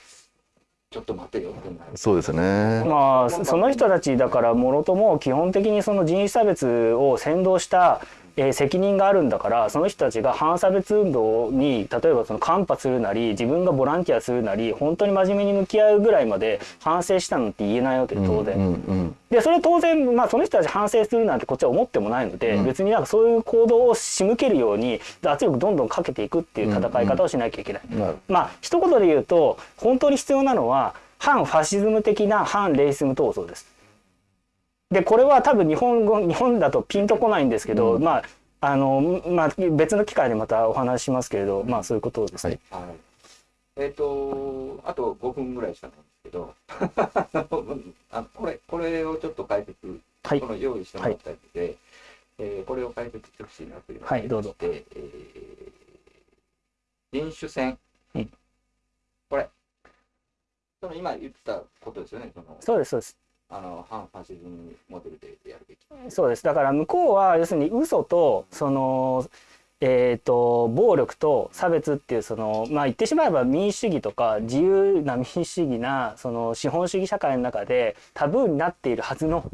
S2: ちょっと待てよってなる。
S3: そうですね。
S4: まあそその人たちだからもろとも基本的にその人種差別を先導した、えー責任があるんだからその人たちが反差別運動に例えばそのカンパするなり自分がボランティアするなり本当に真面目に向き合うぐらいまで反省したのって言えないわけで当然。
S3: うんうん
S4: でそれ当然、まあ、その人たち反省するなんてこっちは思ってもないので、
S3: うん
S4: 別になんかそういう行動を仕向けるように圧力どんどんかけていくっていう戦い方をしなきゃいけない。
S3: うん。なる
S4: まあ一言で言うと本当に必要なのは反ファシズム的な反レイシズム闘争です。でこれは多分日本語日本だとピンとこないんですけど、
S3: うん
S4: まああのまあ別の機会でまたお話ししますけれど、まあそういうことですね。
S3: はい
S2: はい。えっ、と、あと5分ぐらいしかないんですけど、あこれ、これをちょっと解説、
S4: はい
S2: この用意してもらったやつで、えーこれを解説してほしいなというのが
S4: はいどうぞ
S2: ありましてえー人種戦。
S4: うん
S2: これ、その今言ったことですよね、その、
S4: そうですそうです。
S2: あの、反ファシズムモデルでやるべき。
S4: そうですだから向こうは要するに嘘とそのえー、と暴力と差別っていうそのまあ言ってしまえば民主主義とか自由な民主主義なその資本主義社会の中でタブーになっているはずの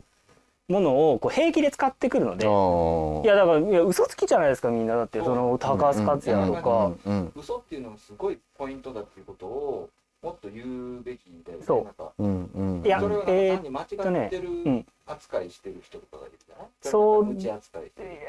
S4: ものをこう平気で使ってくるので
S3: ほ
S4: いやだからいや嘘つきじゃないですかみんなだってその高橋克也とか。
S3: うんうん
S2: 嘘っていうのがすごいポイントだっていうことを、もっと言うべきだよね。
S4: そう
S2: なんか
S3: うんうん。
S4: いやえー
S2: 単に間違って
S4: うん
S2: る扱いしてる人とかがいるじゃない？
S4: そう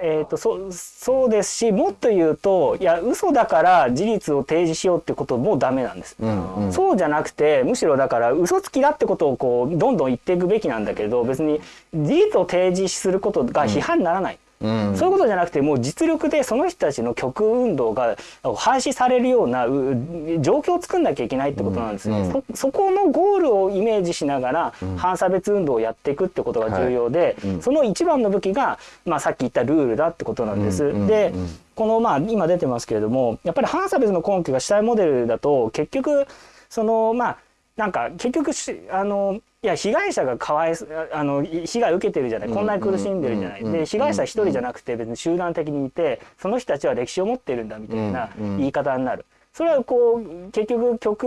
S4: えー、とそそうですしもっと言うといや嘘だから事実を提示しようってこともダメなんです。
S3: うんうん。
S4: そうじゃなくてむしろだから嘘つきだってことをこうどんどん言っていくべきなんだけど別に事実を提示することが批判にならない、
S3: うん
S4: そういうことじゃなくてもう実力でその人たちの極右運動が廃止されるようなう状況を作んなきゃいけないってことなんですね、
S3: うん。
S4: そそこのゴールをイメージしながら反差別運動をやっていくってことが重要で、
S3: はい。うん。
S4: その一番の武器が、まあ、さっき言ったルールだってことなんです。
S3: うんうん
S4: で
S3: うん。
S4: このまあ今出てますけれどもやっぱり反差別の根拠が主体モデルだと結局そのまあなんか結局しあのいや被害者がかわいそあのい被害を受けてるじゃないこんなに苦しんでるじゃない。
S3: うん。
S4: で被害者一人じゃなくて別に集団的にいてその人たちは歴史を持ってるんだみたいな言い方になる。それはこう結局曲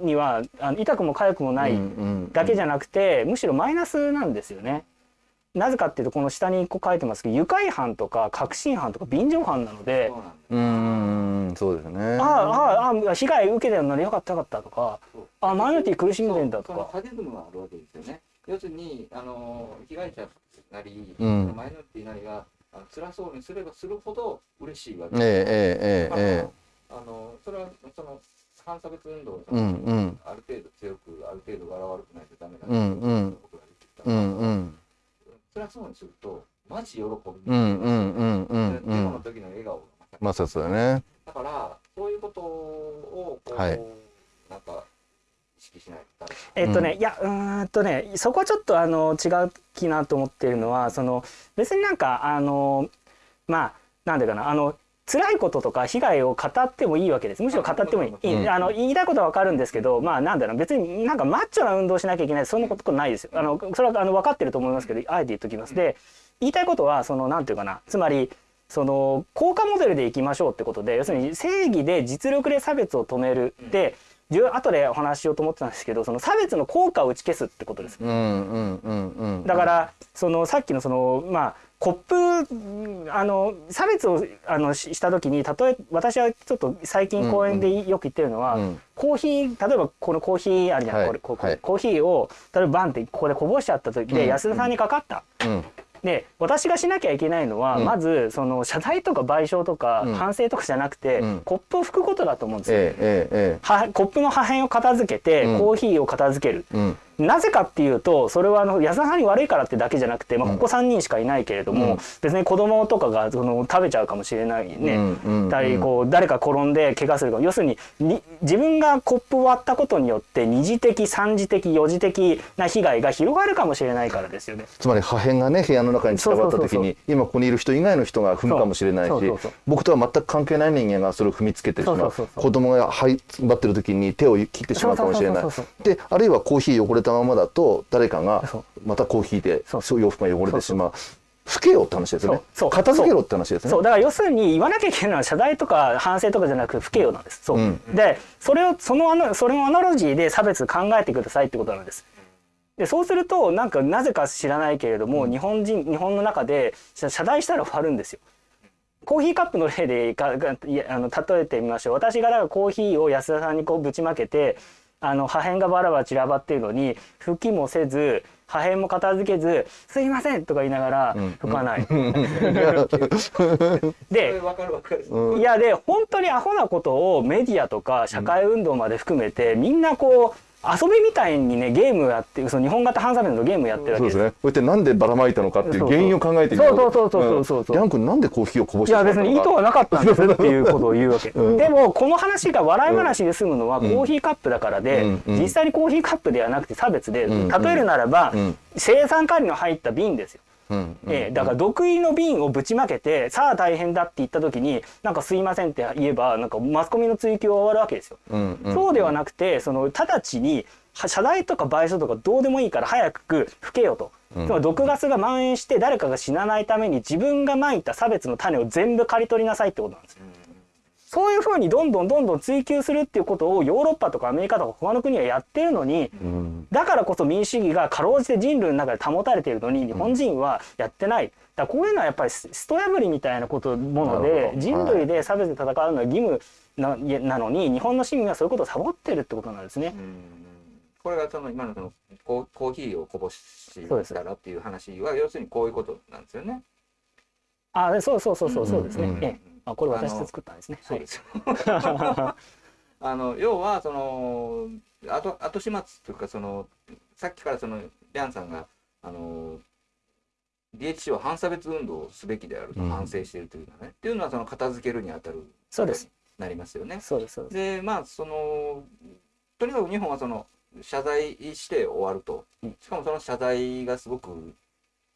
S4: にはあの痛くも痒くもないだけじゃなくてむしろマイナスなんですよね。なぜかっていうとこの下にこう書いてますけど愉快犯とか確信犯とか便乗犯なので
S2: そうなんだ
S3: うんそうですね。
S4: ああああ被害受けてるのによかったよかったとか
S2: そう
S4: あマイノリティ苦しんでんだとか
S2: そうそのあるわけですよね。要するに、あの被害者なり、
S3: うん
S2: マイノリティなりがあの辛そうにすればするほど嬉しいわけ
S3: ええええええ
S2: あのそれはその反差別運動を、
S3: うんうん
S2: ある程度強く、ある程度柄悪くないとダメだ
S3: うんうん
S2: 僕が言ってきた
S3: うんうん
S2: 辛そうにすると、マジ喜ぶ。
S3: うんうんうんうんう
S2: デモの
S3: ん。
S2: 時の笑顔が
S3: まあそうですよね。
S2: だから、そういうことをこう、
S3: はい
S2: なんか意識しない
S4: えっとね、いやうーんとねそこはちょっとあの違う気なと思っているのはその別になんかあのまあなんでかなあの辛いこととか被害を語ってもいいわけです。むしろ語ってもいい、あの言いたいことは分かるんですけどまあなんだろう。別になんかマッチョな運動しなきゃいけない。そんなことないですよ。あのそれはあの分かってると思いますけどあえて言っときます。で言いたいことはそのなんていうかな。つまりその効果モデルでいきましょうってことで要するに正義で実力で差別を止める。で後でお話ししようと思ってたんですけどその差別の効果を打ち消すってことです。
S3: うんうんうんうん。
S4: だからそのさっきのそのまあコップあの差別をあのしした時に例え私はちょっと最近講演でよく言ってるのは、
S3: うん。
S4: コーヒー例えばこのコーヒーあるじゃん、
S3: はい。
S4: これここ
S3: はい。
S4: コーヒーを例えばバンってここでこぼしちゃった時で、
S3: うん。
S4: 安田さんにかかった。
S3: うん。
S4: で私がしなきゃいけないのは、
S3: うん。
S4: まずその謝罪とか賠償とか
S3: うん。
S4: 反省とかじゃなくて、
S3: うん。
S4: コップを拭くことだと思うんですよ。
S3: えええ
S4: コップの破片を片付けて、
S3: うん。
S4: コーヒーを片付ける。なぜかっていうとそれはあの安田さんに悪いからってだけじゃなくて、まあ、ここ3人しかいないけれども、
S3: うん。
S4: 別に子供とかがその食べちゃうかもしれない。ね、
S3: うん
S4: こう誰か転んで怪我するかも。要するにに自分がコップを割ったことによって二次的三次的四次的な被害が広がるかもしれないからですよね。
S3: つまり破片がね部屋の中に散らばった時に今ここにいる人以外の人が踏むかもしれないし僕とは全く関係ない人間がそれを踏みつけてしまう。子供が這いつばってる時に手を切ってしまうかもしれない。であるいはコーヒー汚れたままだと誰かがまたコーヒーで
S4: そう。
S3: 洋服が汚れてしまう。拭けよって話ですよね。
S4: そう。
S3: 片付けろって話ですね。
S4: そう。だから要するに言わなきゃいけないのは謝罪とか反省とかじゃなく不敬用なんです。そう、
S3: うん。
S4: でそれをそのアナそれのアナロジーで差別考えてくださいってことなんです。でそうするとなんかなぜか知らないけれども、日本人日本の中で謝謝罪したら終わるんですよ。コーヒーカップの例でかあの例えてみましょう。私がだからコーヒーを安田さんにこうぶちまけてあの破片がバラバラ散らばっているのに拭きもせず破片も片付けず「すいません」とか言いながら拭かない。でいやで本当にアホなことをメディアとか社会運動まで含めて、みんなこう遊びみたいにねゲームやってその日本型反差別のゲームやってるわけです。
S3: そうですね。こうやってなんでばらまいたのかっていう原因を考えてみよ
S4: そうそうそうそうそうそう。
S3: ヤン君なんでコーヒーをこぼし
S4: いや
S3: てしまったのか。
S4: 別に意図はなかったんですっていうことを言うわけ、
S3: うん。
S4: でもこの話が笑い話で済むのはコ
S3: ん。
S4: ーヒーカップだからで、
S3: うん。うん。
S4: 実際にコーヒーカップではなくて差別で、
S3: うん。
S4: 例えるならば、
S3: うん。
S4: 生産管理の入った瓶ですよ。
S3: うんうん
S4: ええだから毒入りの瓶をぶちまけてさあ大変だって言った時になんか「すいません」って言えばなんかマスコミの追及は終わるわけですよ。
S3: うんうん
S4: そうではなくてその直ちには謝罪とか賠償とかどうでもいいから早く吹けよと。
S3: うん
S4: つまり毒ガスが蔓延して誰かが死なないために自分がまいた差別の種を全部刈り取りなさいってことなんですよ。そういうふうにどんどんどんどん追求するっていうことをヨーロッパとかアメリカとか他の国はやってるのに
S3: うん
S4: だからこそ民主主義がかろうじて人類の中で保たれているのに日本人はやってない。だこういうのはやっぱりススト破りみたいなこともの
S3: な
S4: で人類で差別で戦うのは義務ななのに日本の市民はそういうことをサボってるってことなんですね。
S2: これがその今のそのコーコーヒーをこぼ
S4: そうです
S2: したらっていう話は要するにこういうことなんですよね。
S4: あそうそうそうそうそうですね。
S3: うんうん
S4: ええあこれ私で作ったんですね。
S2: そうですよ。あの要はその後後始末というかそのさっきからそのリャンさんがあの DHC は反差別運動をすべきであると
S3: うん
S2: 反省しているというのはね、っていうのはその片付けるにあたる
S4: そうです。
S2: なりますよね。
S4: そうですそうです。
S2: でまあそのとにかく日本はその謝罪して終わると、
S4: うん
S2: しかもその謝罪がすごく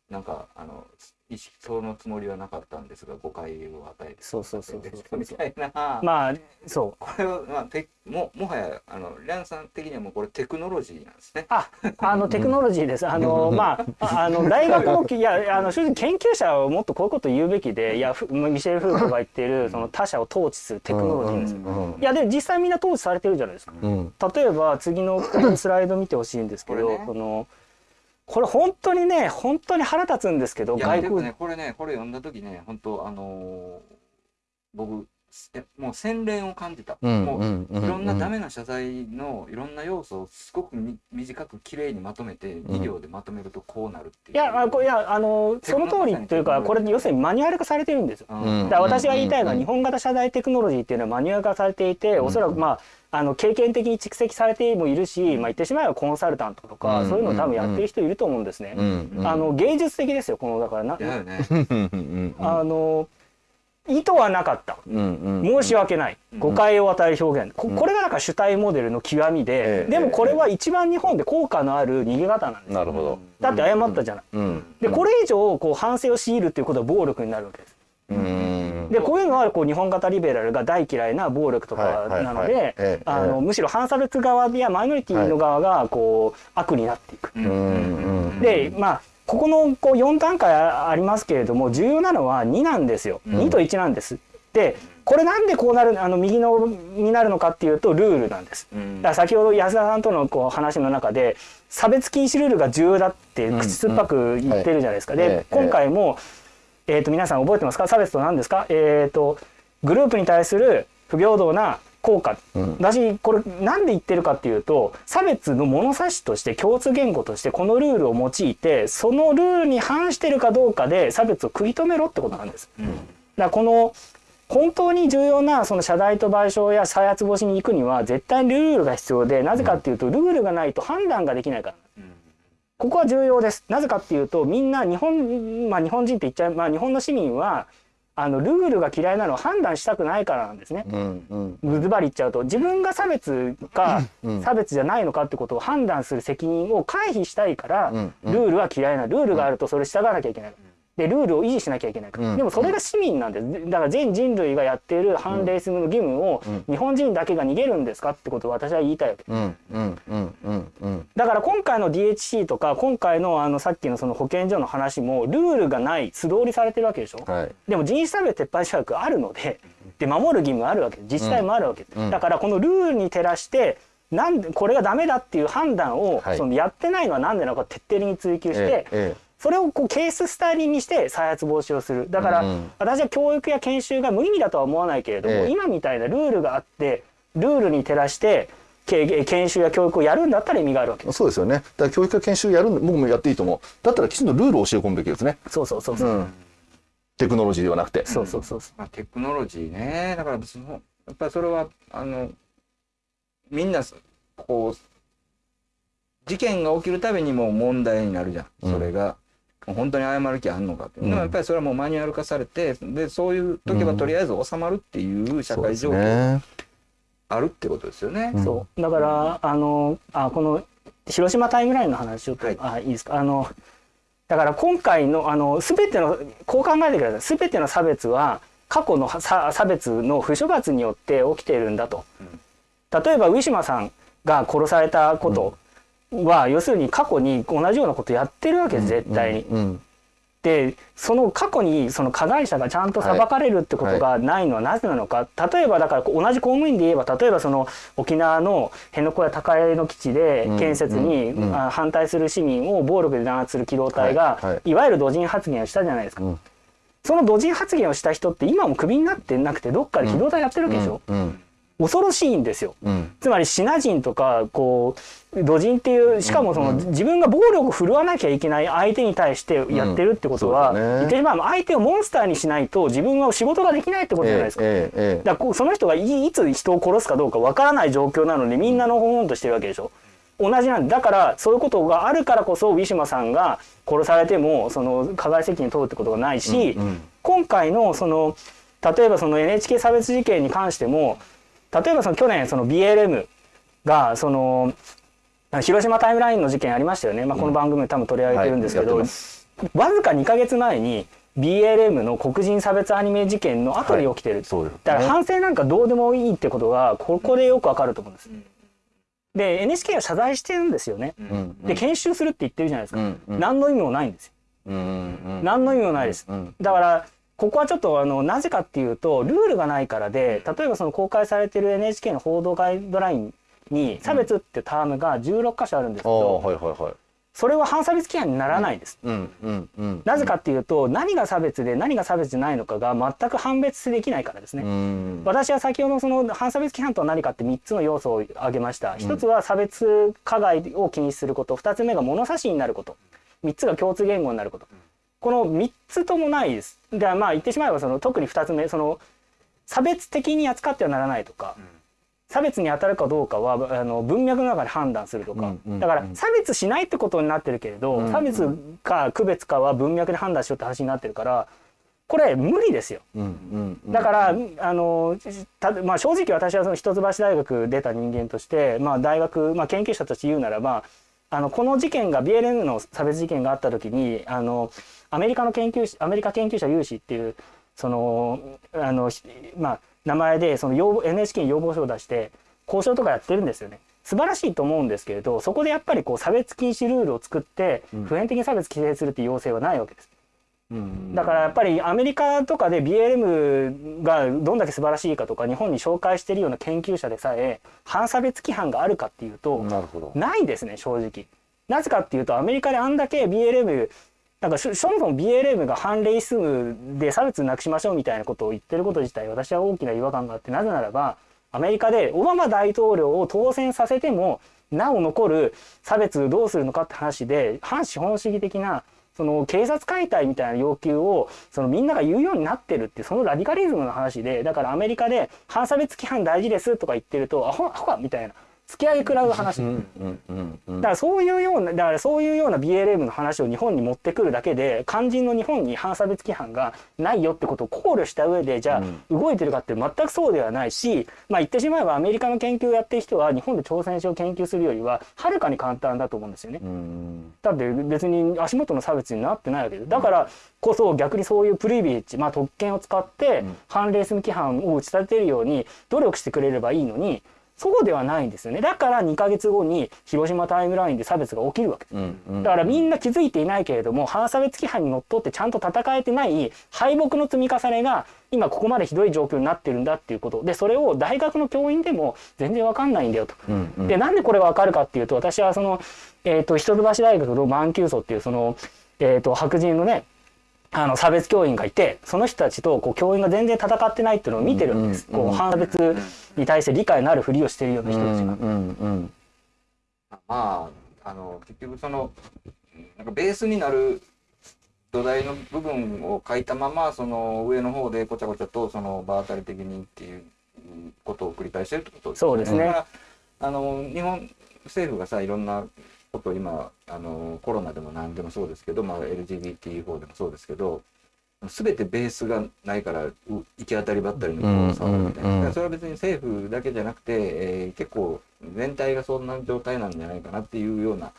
S2: なんかあの意識そのつもりはなかったんですが誤解を与えて
S4: そうそうそうそう
S2: みたいな、
S4: まあそう。
S2: これは、まあ、てももはやあのリャンさん的にはもうこれテクノロジーなんですね。
S4: あ、あのテクノロジーです。あの まあああの大学のいやあの正直研究者はもっとこういうこと言うべきで、いやふミシェル・フーコが言っているその他者を統治するテクノロジーですよ。
S3: うん
S4: いやでも実際みんな統治されてるじゃないですか。
S3: うん
S4: 例えば次のスライド見てほしいんですけど、
S2: ね
S4: そのこれ本当にね本当に腹立つんですけど
S2: いや
S4: 外国
S2: でもねこれねこれ読んだ時ね本当あのー僕えもう洗練を感じた。
S3: うん
S2: もう
S3: うんうん
S2: いろんなダメな謝罪のいろんな要素をすごくみ短くきれいにまとめて2行でまとめるとこうなるっていう。
S4: いやあこいやあのその通りというかこれ要するにマニュアル化されてるんですよ。
S2: うん。
S4: だから私が言いたいのは
S3: うん
S4: 日本型謝罪テクノロジーっていうのはマニュアル化されていて、
S3: ん。
S4: おそらくまああの経験的に蓄積されてもいるし、まあ、言ってしまえばコンサルタントとか、
S3: うん
S4: そういうのを多分やってる人いると思うんですね。
S3: うんうん。
S4: あの芸術的ですよこのだからな、
S2: だよね。
S3: うん。うん。
S4: あの意図はなかった。申し訳ない。
S2: うん。
S4: 誤解を与える表現。これがなんか主体モデルの極みで、
S3: ええ
S4: でもこれは一番日本で効果のある逃げ方なんです
S3: なるほど。
S4: だって謝ったじゃない、
S3: うん。
S4: でこれ以上こう反省を強いるっていうことは暴力になるわけです。
S3: うん。
S4: でこういうのはこう日本型リベラルが大嫌いな暴力とかなのでむしろ反差別側やマイノリティの側がこう悪になっていく。でまあここのこう4段階ありますけれども重要なのは2なんですよ。
S3: うん
S4: 2と1なんです。でこれなんでこうなるあの右のになるのかっていうとルールなんです。
S2: うん
S4: だから先ほど安田さんとのこう話の中で差別禁止ルールが重要だって
S3: うん
S4: 口酸っぱく言ってるじゃないですか。
S3: うんはい
S4: で
S3: ええ
S4: 今回も、えー、と皆さん覚えてますか？差別と何ですか、えー、とグループに対する不平等な効果、
S3: うん
S4: 私これなんで言ってるかっていうと差別の物差しとして共通言語としてこのルールを用いてそのルールに反してるかどうかで差別を食い止めろってことなんです。だからこの本当に重要なその謝罪と賠償や再発防止に行くには絶対にルールが必要でなぜかっていうとルールがないと判断ができないから。ここは重要です。なぜかっていうとみんな日本まあ日本人って言っちゃうまあ日本の市民はあのルールが嫌いなのを判断したくないからなんですね。
S3: うんうん
S4: ズバリ言っちゃうと自分が差別か
S3: うん。
S4: 差別じゃないのかってことを判断する責任を回避したいから
S3: うんうん。
S4: ルールは嫌いなルールがあるとそれ従わなきゃいけないでルールを維持しなきゃいけないから
S3: うん。
S4: でもそれが市民なんです。だから全人類がやっている反レイシズムの義務を日本人だけが逃げるんですかってことを私は言いたいわけ。だから今回の DHC とか今回のあのさっきのその保健所の話もルールがない素通りされてるわけでしょ。
S3: はい。
S4: でも人種差別撤廃条約あるのでで守る義務あるわけ自治体もあるわけ
S3: うん。
S4: だからこのルールに照らしてなんでこれがダメだっていう判断を、
S3: はい。
S4: そのやってないのは何でなのか徹底的に追求して、
S3: えええ
S4: それをこうケーススタディにして再発防止をする。だから、
S3: うん
S4: 私は教育や研修が無意味だとは思わないけれども、
S3: ええ。
S4: 今みたいなルールがあってルールに照らしてけ研修や教育をやるんだったら意味があるわけです。
S3: そうですよね。だから教育や研修やるんで僕もやっていいと思う。だったらきちんとルールを教え込むべきですね。
S4: そうそうそうそう、
S3: う。ん。テクノロジーではなくて。
S4: そうそうそうそう。
S2: まあ、テクノロジーね。だからそのやっぱりそれはあのみんなこう事件が起きるたびにもう問題になるじゃん、
S3: うん。
S2: それが本当に謝る気あんのかって、
S3: う。ん。
S2: でもやっぱりそれはもうマニュアル化されてでそういう時はとりあえず収まるっていう社会状況あるってことですよね。
S3: うん。
S4: そう。だからあのあこの広島タイムラインの話ちょっと、
S2: はい。
S4: あいいですか？あのだから今回のあの全てのこう考えてください。全ての差別は過去の差差別の不処罰によって起きているんだと。例えばウィシュマさんが殺されたことは、要するに過去に同じようなことやってるわけです絶対に。
S3: うん
S4: でその過去にその加害者がちゃんと裁かれるってことがないのはなぜなのか、例えばだから同じ公務員で言えば例えばその沖縄の辺野古や高江の基地で
S3: うん
S4: 建設に、
S3: う
S4: 反対する市民を暴力で弾圧する機動隊が、
S3: はいはい。
S4: いわゆる土人発言をしたじゃないですか。
S3: うん。
S4: その土人発言をした人って今もクビになってなくてどっかで機動隊やってるわけでしょ、
S3: うん
S4: 恐ろしいんですよ。
S3: うん
S4: つまりシナ人とかこう土人っていうしかもその、自分が暴力を振るわなきゃいけない相手に対してやってるってことは、
S3: うんね
S4: 言ってしまえば相手をモンスターにしないと自分は仕事ができないってことじゃないですか。
S3: ええええ
S4: だからその人がいいつ人を殺すかどうかわからない状況なのにみんなのほほんとしてるわけでしょ。同じなんでだからそういうことがあるからこそウィシュマさんが殺されてもその加害責任問うってことがないし、
S3: うんうん
S4: 今回のその例えばその NHK 差別事件に関しても例えばその去年その BLM がその広島タイムラインの事件ありましたよね、まあ、この番組で多分取り上げてるんですけど、
S3: はいやってます。
S4: わずか2か月前に BLM の黒人差別アニメ事件の後に起きてる、
S3: そうですね。
S4: だから反省なんかどうでもいいってことがここでよくわかると思うんです。で NHK は謝罪してるんですよね。
S3: うん。
S4: で研修するって言ってるじゃないですか。
S3: うん。うん。
S4: 何の意味もないんですよ。
S3: うん。うん。
S4: 何の意味もないです。
S3: うん。
S4: だからここはちょっとあのなぜかっていうとルールがないからで例えばその公開されてる NHK の報道ガイドラインに差別ってタームが16箇所あるんですけど、
S3: はいはいはい
S4: それは反差別規範にならないです。
S3: うんうんうん
S4: なぜかっていうと何が差別で何が差別じゃないのかが全く判別できないからですね。
S3: うん
S4: 私は先ほどその反差別規範とは何かって3つの要素を挙げました。1つは差別加害を禁止すること、2つ目が物差しになること、3つが共通言語になること。この3つともないです。でまあ言ってしまえばその特に2つ目その差別的に扱ってはならないとか、差別に当たるかどうかはあの文脈の中で判断するとか、
S3: うんうん
S4: だから差別しないってことになってるけれど、
S3: うん
S4: 差別か区別かは文脈で判断しようって話になってるからこれ無理ですよ。
S3: うんうんうん
S4: だから、あのたまあ、正直私はその一橋大学出た人間として、まあ、大学、まあ、研究者として言うならばあのこの事件が BLM の差別事件があった時にあのアメリカの研究アメリカ研究者有志っていうそのあの、しまあ、名前でその要望 NHK に要望書を出して交渉とかやってるんですよね。素晴らしいと思うんですけれどそこでやっぱりこう差別禁止ルールを作って
S3: うん
S4: 普遍的に差別規制するっていう要請はないわけです。
S3: うん
S4: だからやっぱりアメリカとかで BLM がどんだけ素晴らしいかとか日本に紹介しているような研究者でさえ反差別規範があるかっていうと。
S3: な
S4: いですね正直。なぜかっていうとアメリカであんだけ BLM なんかそそもそも BLM が反レイスムで差別なくしましょうみたいなことを言ってること自体私は大きな違和感があってなぜならばアメリカでオバマ大統領を当選させてもなお残る差別どうするのかって話で反資本主義的なその警察解体みたいな要求をそのみんなが言うようになってるってそのラディカリズムの話でだからアメリカで反差別規範大事ですとか言ってるとアホアホかみたいな。突き上げ食らう話。
S3: うんうんうんうん
S4: だからそういうようなだからそういうような BLM の話を日本に持ってくるだけで肝心の日本に反差別規範がないよってことを考慮した上でじゃあ動いてるかって全くそうではないしまあ言ってしまえばアメリカの研究をやってる人は日本で朝鮮史を研究するよりははるかに簡単だと思うんですよね。
S3: うん。
S4: だって別に足元の差別になってないわけでだからこそ逆にそういうプリビレッジ、まあ、特権を使って反レース規範を打ち立てるように努力してくれればいいのにそうではないんですよねだから2ヶ月後に広島タイムラインで差別が起きるわけです。
S3: うんうん
S4: だからみんな気づいていないけれども反差別規範にのっとってちゃんと戦えてない敗北の積み重ねが今ここまでひどい状況になってるんだっていうことでそれを大学の教員でも全然わかんないんだよと。
S3: うんうん
S4: でなんでこれがわかるかっていうと私はその、えー、と一橋大学の満級層っていうその、えー、と白人のねあの差別教員がいてその人たちとこう教員が全然戦ってないっていうのを見てるわけです。
S3: うんうん
S4: こう反差別に対して理解のあるふりをしてるような人たちが。
S3: うんうん
S2: まああの結局そのなんかベースになる土台の部分を書いたままその上の方でごちゃごちゃとその場当たり的にっていうことを繰り返してるってこと
S4: そうですね
S2: だからあの日本政府がさいろんなことを今あのコロナでも何でもそうですけど、まあ、LGBT 法でもそうですけど全てベースがないからう行き当たりばったりのこう触るみたいな、
S3: うんうんうん。
S2: それは別に政府だけじゃなくて、えー結構全体がそんな状態なんじゃないかなっていうような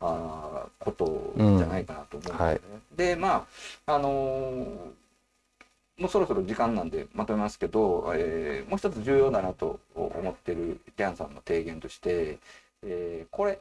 S2: あーことじゃないかなと思うんですよね。
S3: はい。
S2: でまああのーもうそろそろ時間なんでまとめますけど、えーもう一つ重要だなと思ってるキャンさんの提言として、えーこれ、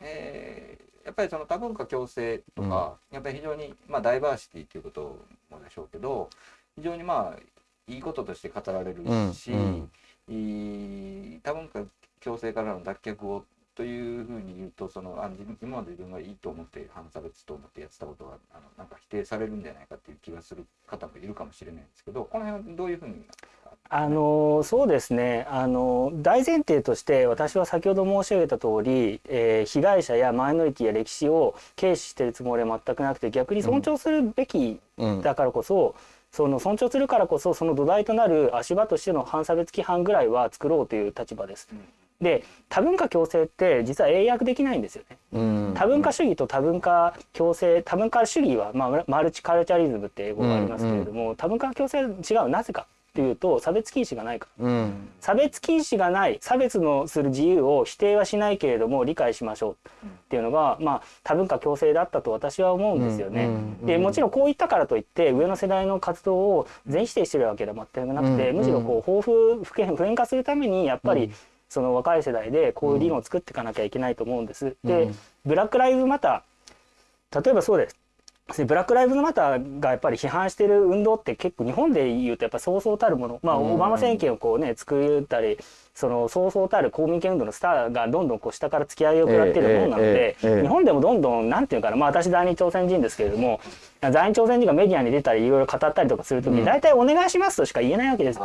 S2: えーやっぱりその多文化共生とか、やっぱり非常に、まあ、ダイバーシティということもでしょうけど非常にまあいいこととして語られるし、
S3: うん。うん
S2: 多文化共生からの脱却をというふうに言うとそのあ今まで自分がいいと思って反差別と思ってやってたことがあのなんか否定されるんじゃないかっていう気がする方もいるかもしれないんですけどこの辺はどういうふうに？
S4: あのそうですね。あの大前提として私は先ほど申し上げた通り、えー被害者やマイノリティや歴史を軽視してるつもりは全くなくて逆に尊重するべき
S3: うん。
S4: だからこそ、その尊重するからこそその土台となる足場としての反差別規範ぐらいは作ろうという立場です。で多文化共生って実は英訳できないんですよね。
S3: うん。
S4: 多文化主義と多文化共生多文化主義は、まあ、マルチカルチャリズムって英語がありますけれども、多文化共生は違う。なぜかっていうと差別禁止がないから
S3: うん
S4: 差別禁止がない差別のする自由を否定はしないけれども理解しましょうっていうのが、まあ、多文化共生だったと私は思うんですよね。でもちろんこう言ったからといって上の世代の活動を全否定してるわけでは全くなくて、
S3: うん
S4: むしろこう豊富普遍普遍化するためにやっぱり、その若い世代でこういう理論を作っていかなきゃいけないと思うんです。で、
S3: うん
S4: ブラック・ライブズ・マター例えばそうです。でブラック・ライブズ・マターがやっぱり批判してる運動って結構日本で言うとやっぱそうそうたるもの。まあ
S3: うん
S4: オバマ政権をこうね作ったりそのそうそうたる公民権運動のスターがどんどんこう下から突き上げを食らっているものなので日本でもどんどんなんていうかなまあ私在日朝鮮人ですけれども在日朝鮮人がメディアに出たりいろいろ語ったりとかするときに大体お願いしますとしか言えないわけです。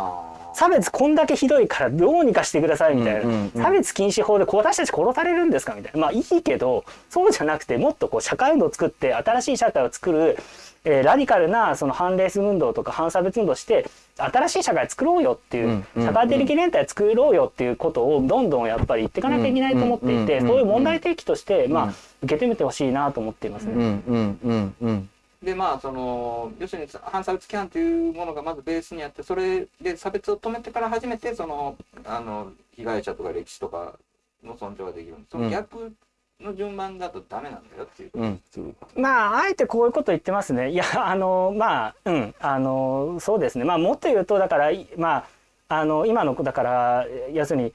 S4: 差別こんだけひどいからどうにかしてくださいみたいな、差別禁止法で私たち殺されるんですかみたいな。まあいいけどそうじゃなくてもっとこう社会運動を作って新しい社会を作る、えーラディカルなその反レース運動とか反差別運動をして新しい社会作ろうよっていう、社会的連帯作ろうよっていうことをどんどんやっぱり言っていかなきゃいけないと思っていて、そういう問題提起として、まあ受け止めてほしいなと思っていますね。
S3: うんうんうんうん
S2: でまあその要するに反差別規範というものがまずベースにあってそれで差別を止めてから初めてそのあの被害者とか歴史とかの尊重ができるその逆の順番だとダメなんだよっていう。
S3: うん
S4: まああえてこういうこと言ってますね。いや あのまあうんあのそうですね。まあもっと言うとだからいまああの今のだから要するに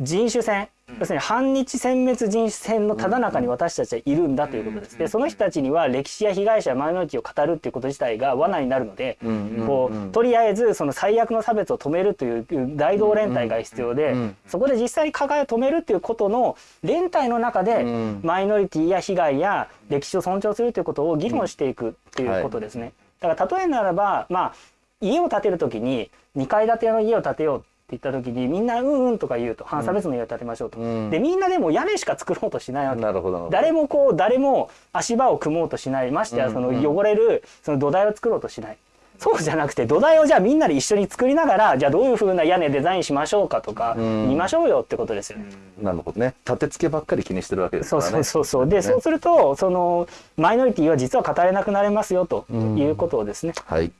S4: 人種戦要するに反日殲滅人種戦のただ中に私たちはいるんだということです。でその人たちには歴史や被害者やマイノリティを語るっていうこと自体が罠になるので、こうとりあえずその最悪の差別を止めるという大同連帯が必要で、そこで実際に加害を止めるということの連帯の中で、マイノリティや被害や歴史を尊重するということを議論していくっていうことですね。だから例えならばまあ家を建てるときに2階建ての家を建てようって言った時にみんなうんうんとか言うと反差別の家を建てましょうと、
S3: うん。
S4: でみんなでも屋根しか作ろうとしないわけ。
S3: なるほど。
S4: 誰もこう誰も足場を組もうとしない。ましてやその汚れるその土台を作ろうとしない。そうじゃなくて土台をじゃあみんなで一緒に作りながらじゃあどういう風な屋根デザインしましょうかとか
S3: ん。
S4: 見ましょうよってことですよね。
S3: なるほどね。立て付けばっかり気にしてるわけですからね。
S4: そうそうそう。そうで、そうするとそのマイノリティは実は語れなくなりますよということをですね、
S3: はい。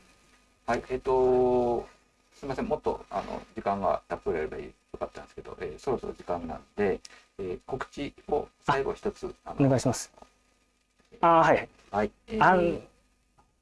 S2: はい、えっ、と、すみません、もっとあの時間がたっぷりあればよかったんですけど、えーそろそろ時間なんで、えー告知を最後一つ、あ
S4: お願いします。あーはい。
S2: はい、えー
S4: あん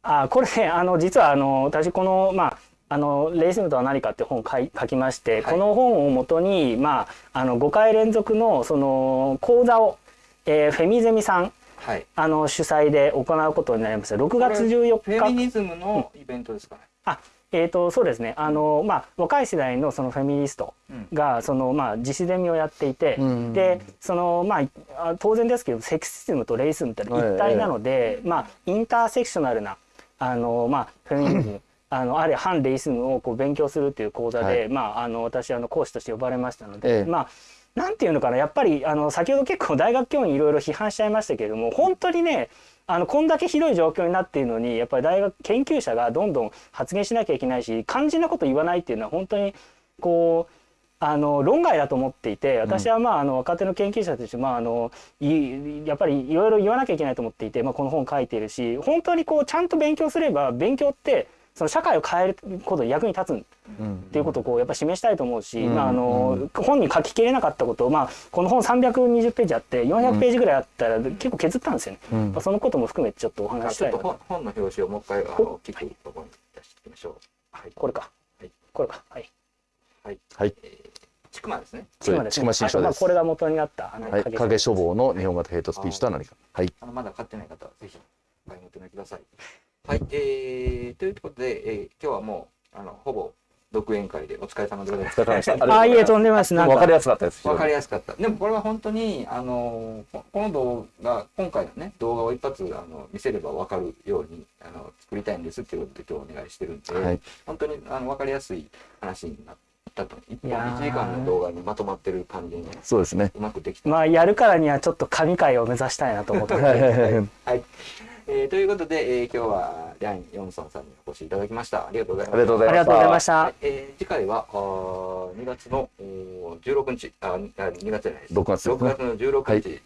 S4: あこれね あの実はあの私このまああのレイスムとは何かって本を書い書きまして、
S2: はい。
S4: この本をもとにまああの5回連続のその講座を、えーフェミゼミさん
S2: はい、
S4: あの主催で行うことになりました6月14
S2: フェミ
S4: 日
S2: ニズムのイベントですかね。
S4: あえー、とそうですね。あの、まあ、若い世代のそのフェミニストがその、まあ、自主ゼミをやっていて、
S3: うん。
S4: でその、まあ、あ当然ですけどセクシズムとレイスムって一体なので、まあ、インターセクショナルなあの、まあ、フェミニズム あのあるいは反レイスムをこう勉強するという講座で、
S3: はい。
S4: まあ、あの私あの講師として呼ばれましたので、
S3: ええ。
S4: まあなんていうのかなやっぱりあの先ほど結構大学教員いろいろ批判しちゃいましたけれども本当にねあのこんだけひどい状況になっているのにやっぱり大学研究者がどんどん発言しなきゃいけないし肝心なこと言わないっていうのは本当にこうあの論外だと思っていて私はまああの若手の研究者としてまああのやっぱりいろいろ言わなきゃいけないと思っていて、まあ、この本書いているし本当にこうちゃんと勉強すれば勉強ってその社会を変えることに役に立つんっていうことをこうやっぱ示したいと思うし、
S3: うん。
S4: まああの本に書ききれなかったことを、まあ、この本320ページあって400ページぐらいあったら結構削ったんですよね、
S3: うん。
S4: まあそのことも含めてちょっとお
S2: あ
S4: 話ししたいなと。
S2: ちょっと本本の表紙をもう一回あの聞くところに出していきましょう。はい、
S4: これか、
S2: はい。
S4: これか。はい。
S2: はい、
S3: はい。
S2: ちくまですね。
S3: それ
S4: 今です
S3: ちくま新書です
S4: これが元になったあの
S3: はい、
S4: 影
S3: 影書房の日本型ヘイトスピーチとは何か。はい。
S2: あのまだ買ってない方はぜひお買い求めください。はい、えー、ということで、えー、今日はもうあのほぼ独演会でお疲れ様でございます。
S3: お疲れ様でした。
S4: あいえとんでもないですなん
S3: わかり
S4: か
S3: やすかったです。
S2: わかりやすかった。でもこれは本当にあのここの動画今回のね動画を一発あの見せればわかるようにあの作りたいんですっていうことで今日お願いしてるんで、
S3: はい
S2: 本当にあのわかりやすい話になったと一本
S4: いやー
S2: 1時間の動画にまとまってる感じにね
S3: そうですね。
S2: うまくできた。
S4: まあやるからにはちょっと神回を目指したいなと思って
S3: はい
S2: はい、えーということで、えー今日はリャン・ヨンソンさんにお越しいただきました。ありがとうございました。
S3: ありがとうございました
S4: ありがとうございました
S2: はいえー次回はあー2月のおー16日あにあ2月じゃないです
S3: 6月ですね
S2: 6月の16日に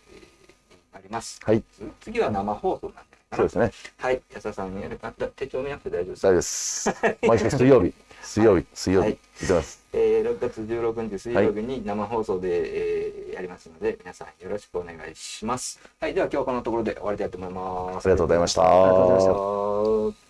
S2: なります、
S3: はい。
S2: つ次は生放送なんだ
S3: そうですね。
S2: はい安田さんやるあ手帳見なくて大丈夫です
S3: 大丈夫です。毎週水曜日。水曜日。水曜日。
S2: はい
S3: 行ってます。
S2: えー6月16日水曜日に生放送で、えーやりますので皆さんよろしくお願いしますはいでは今日はこのところで終わりたいと思います
S3: ありがとうございました
S2: ありがとうございました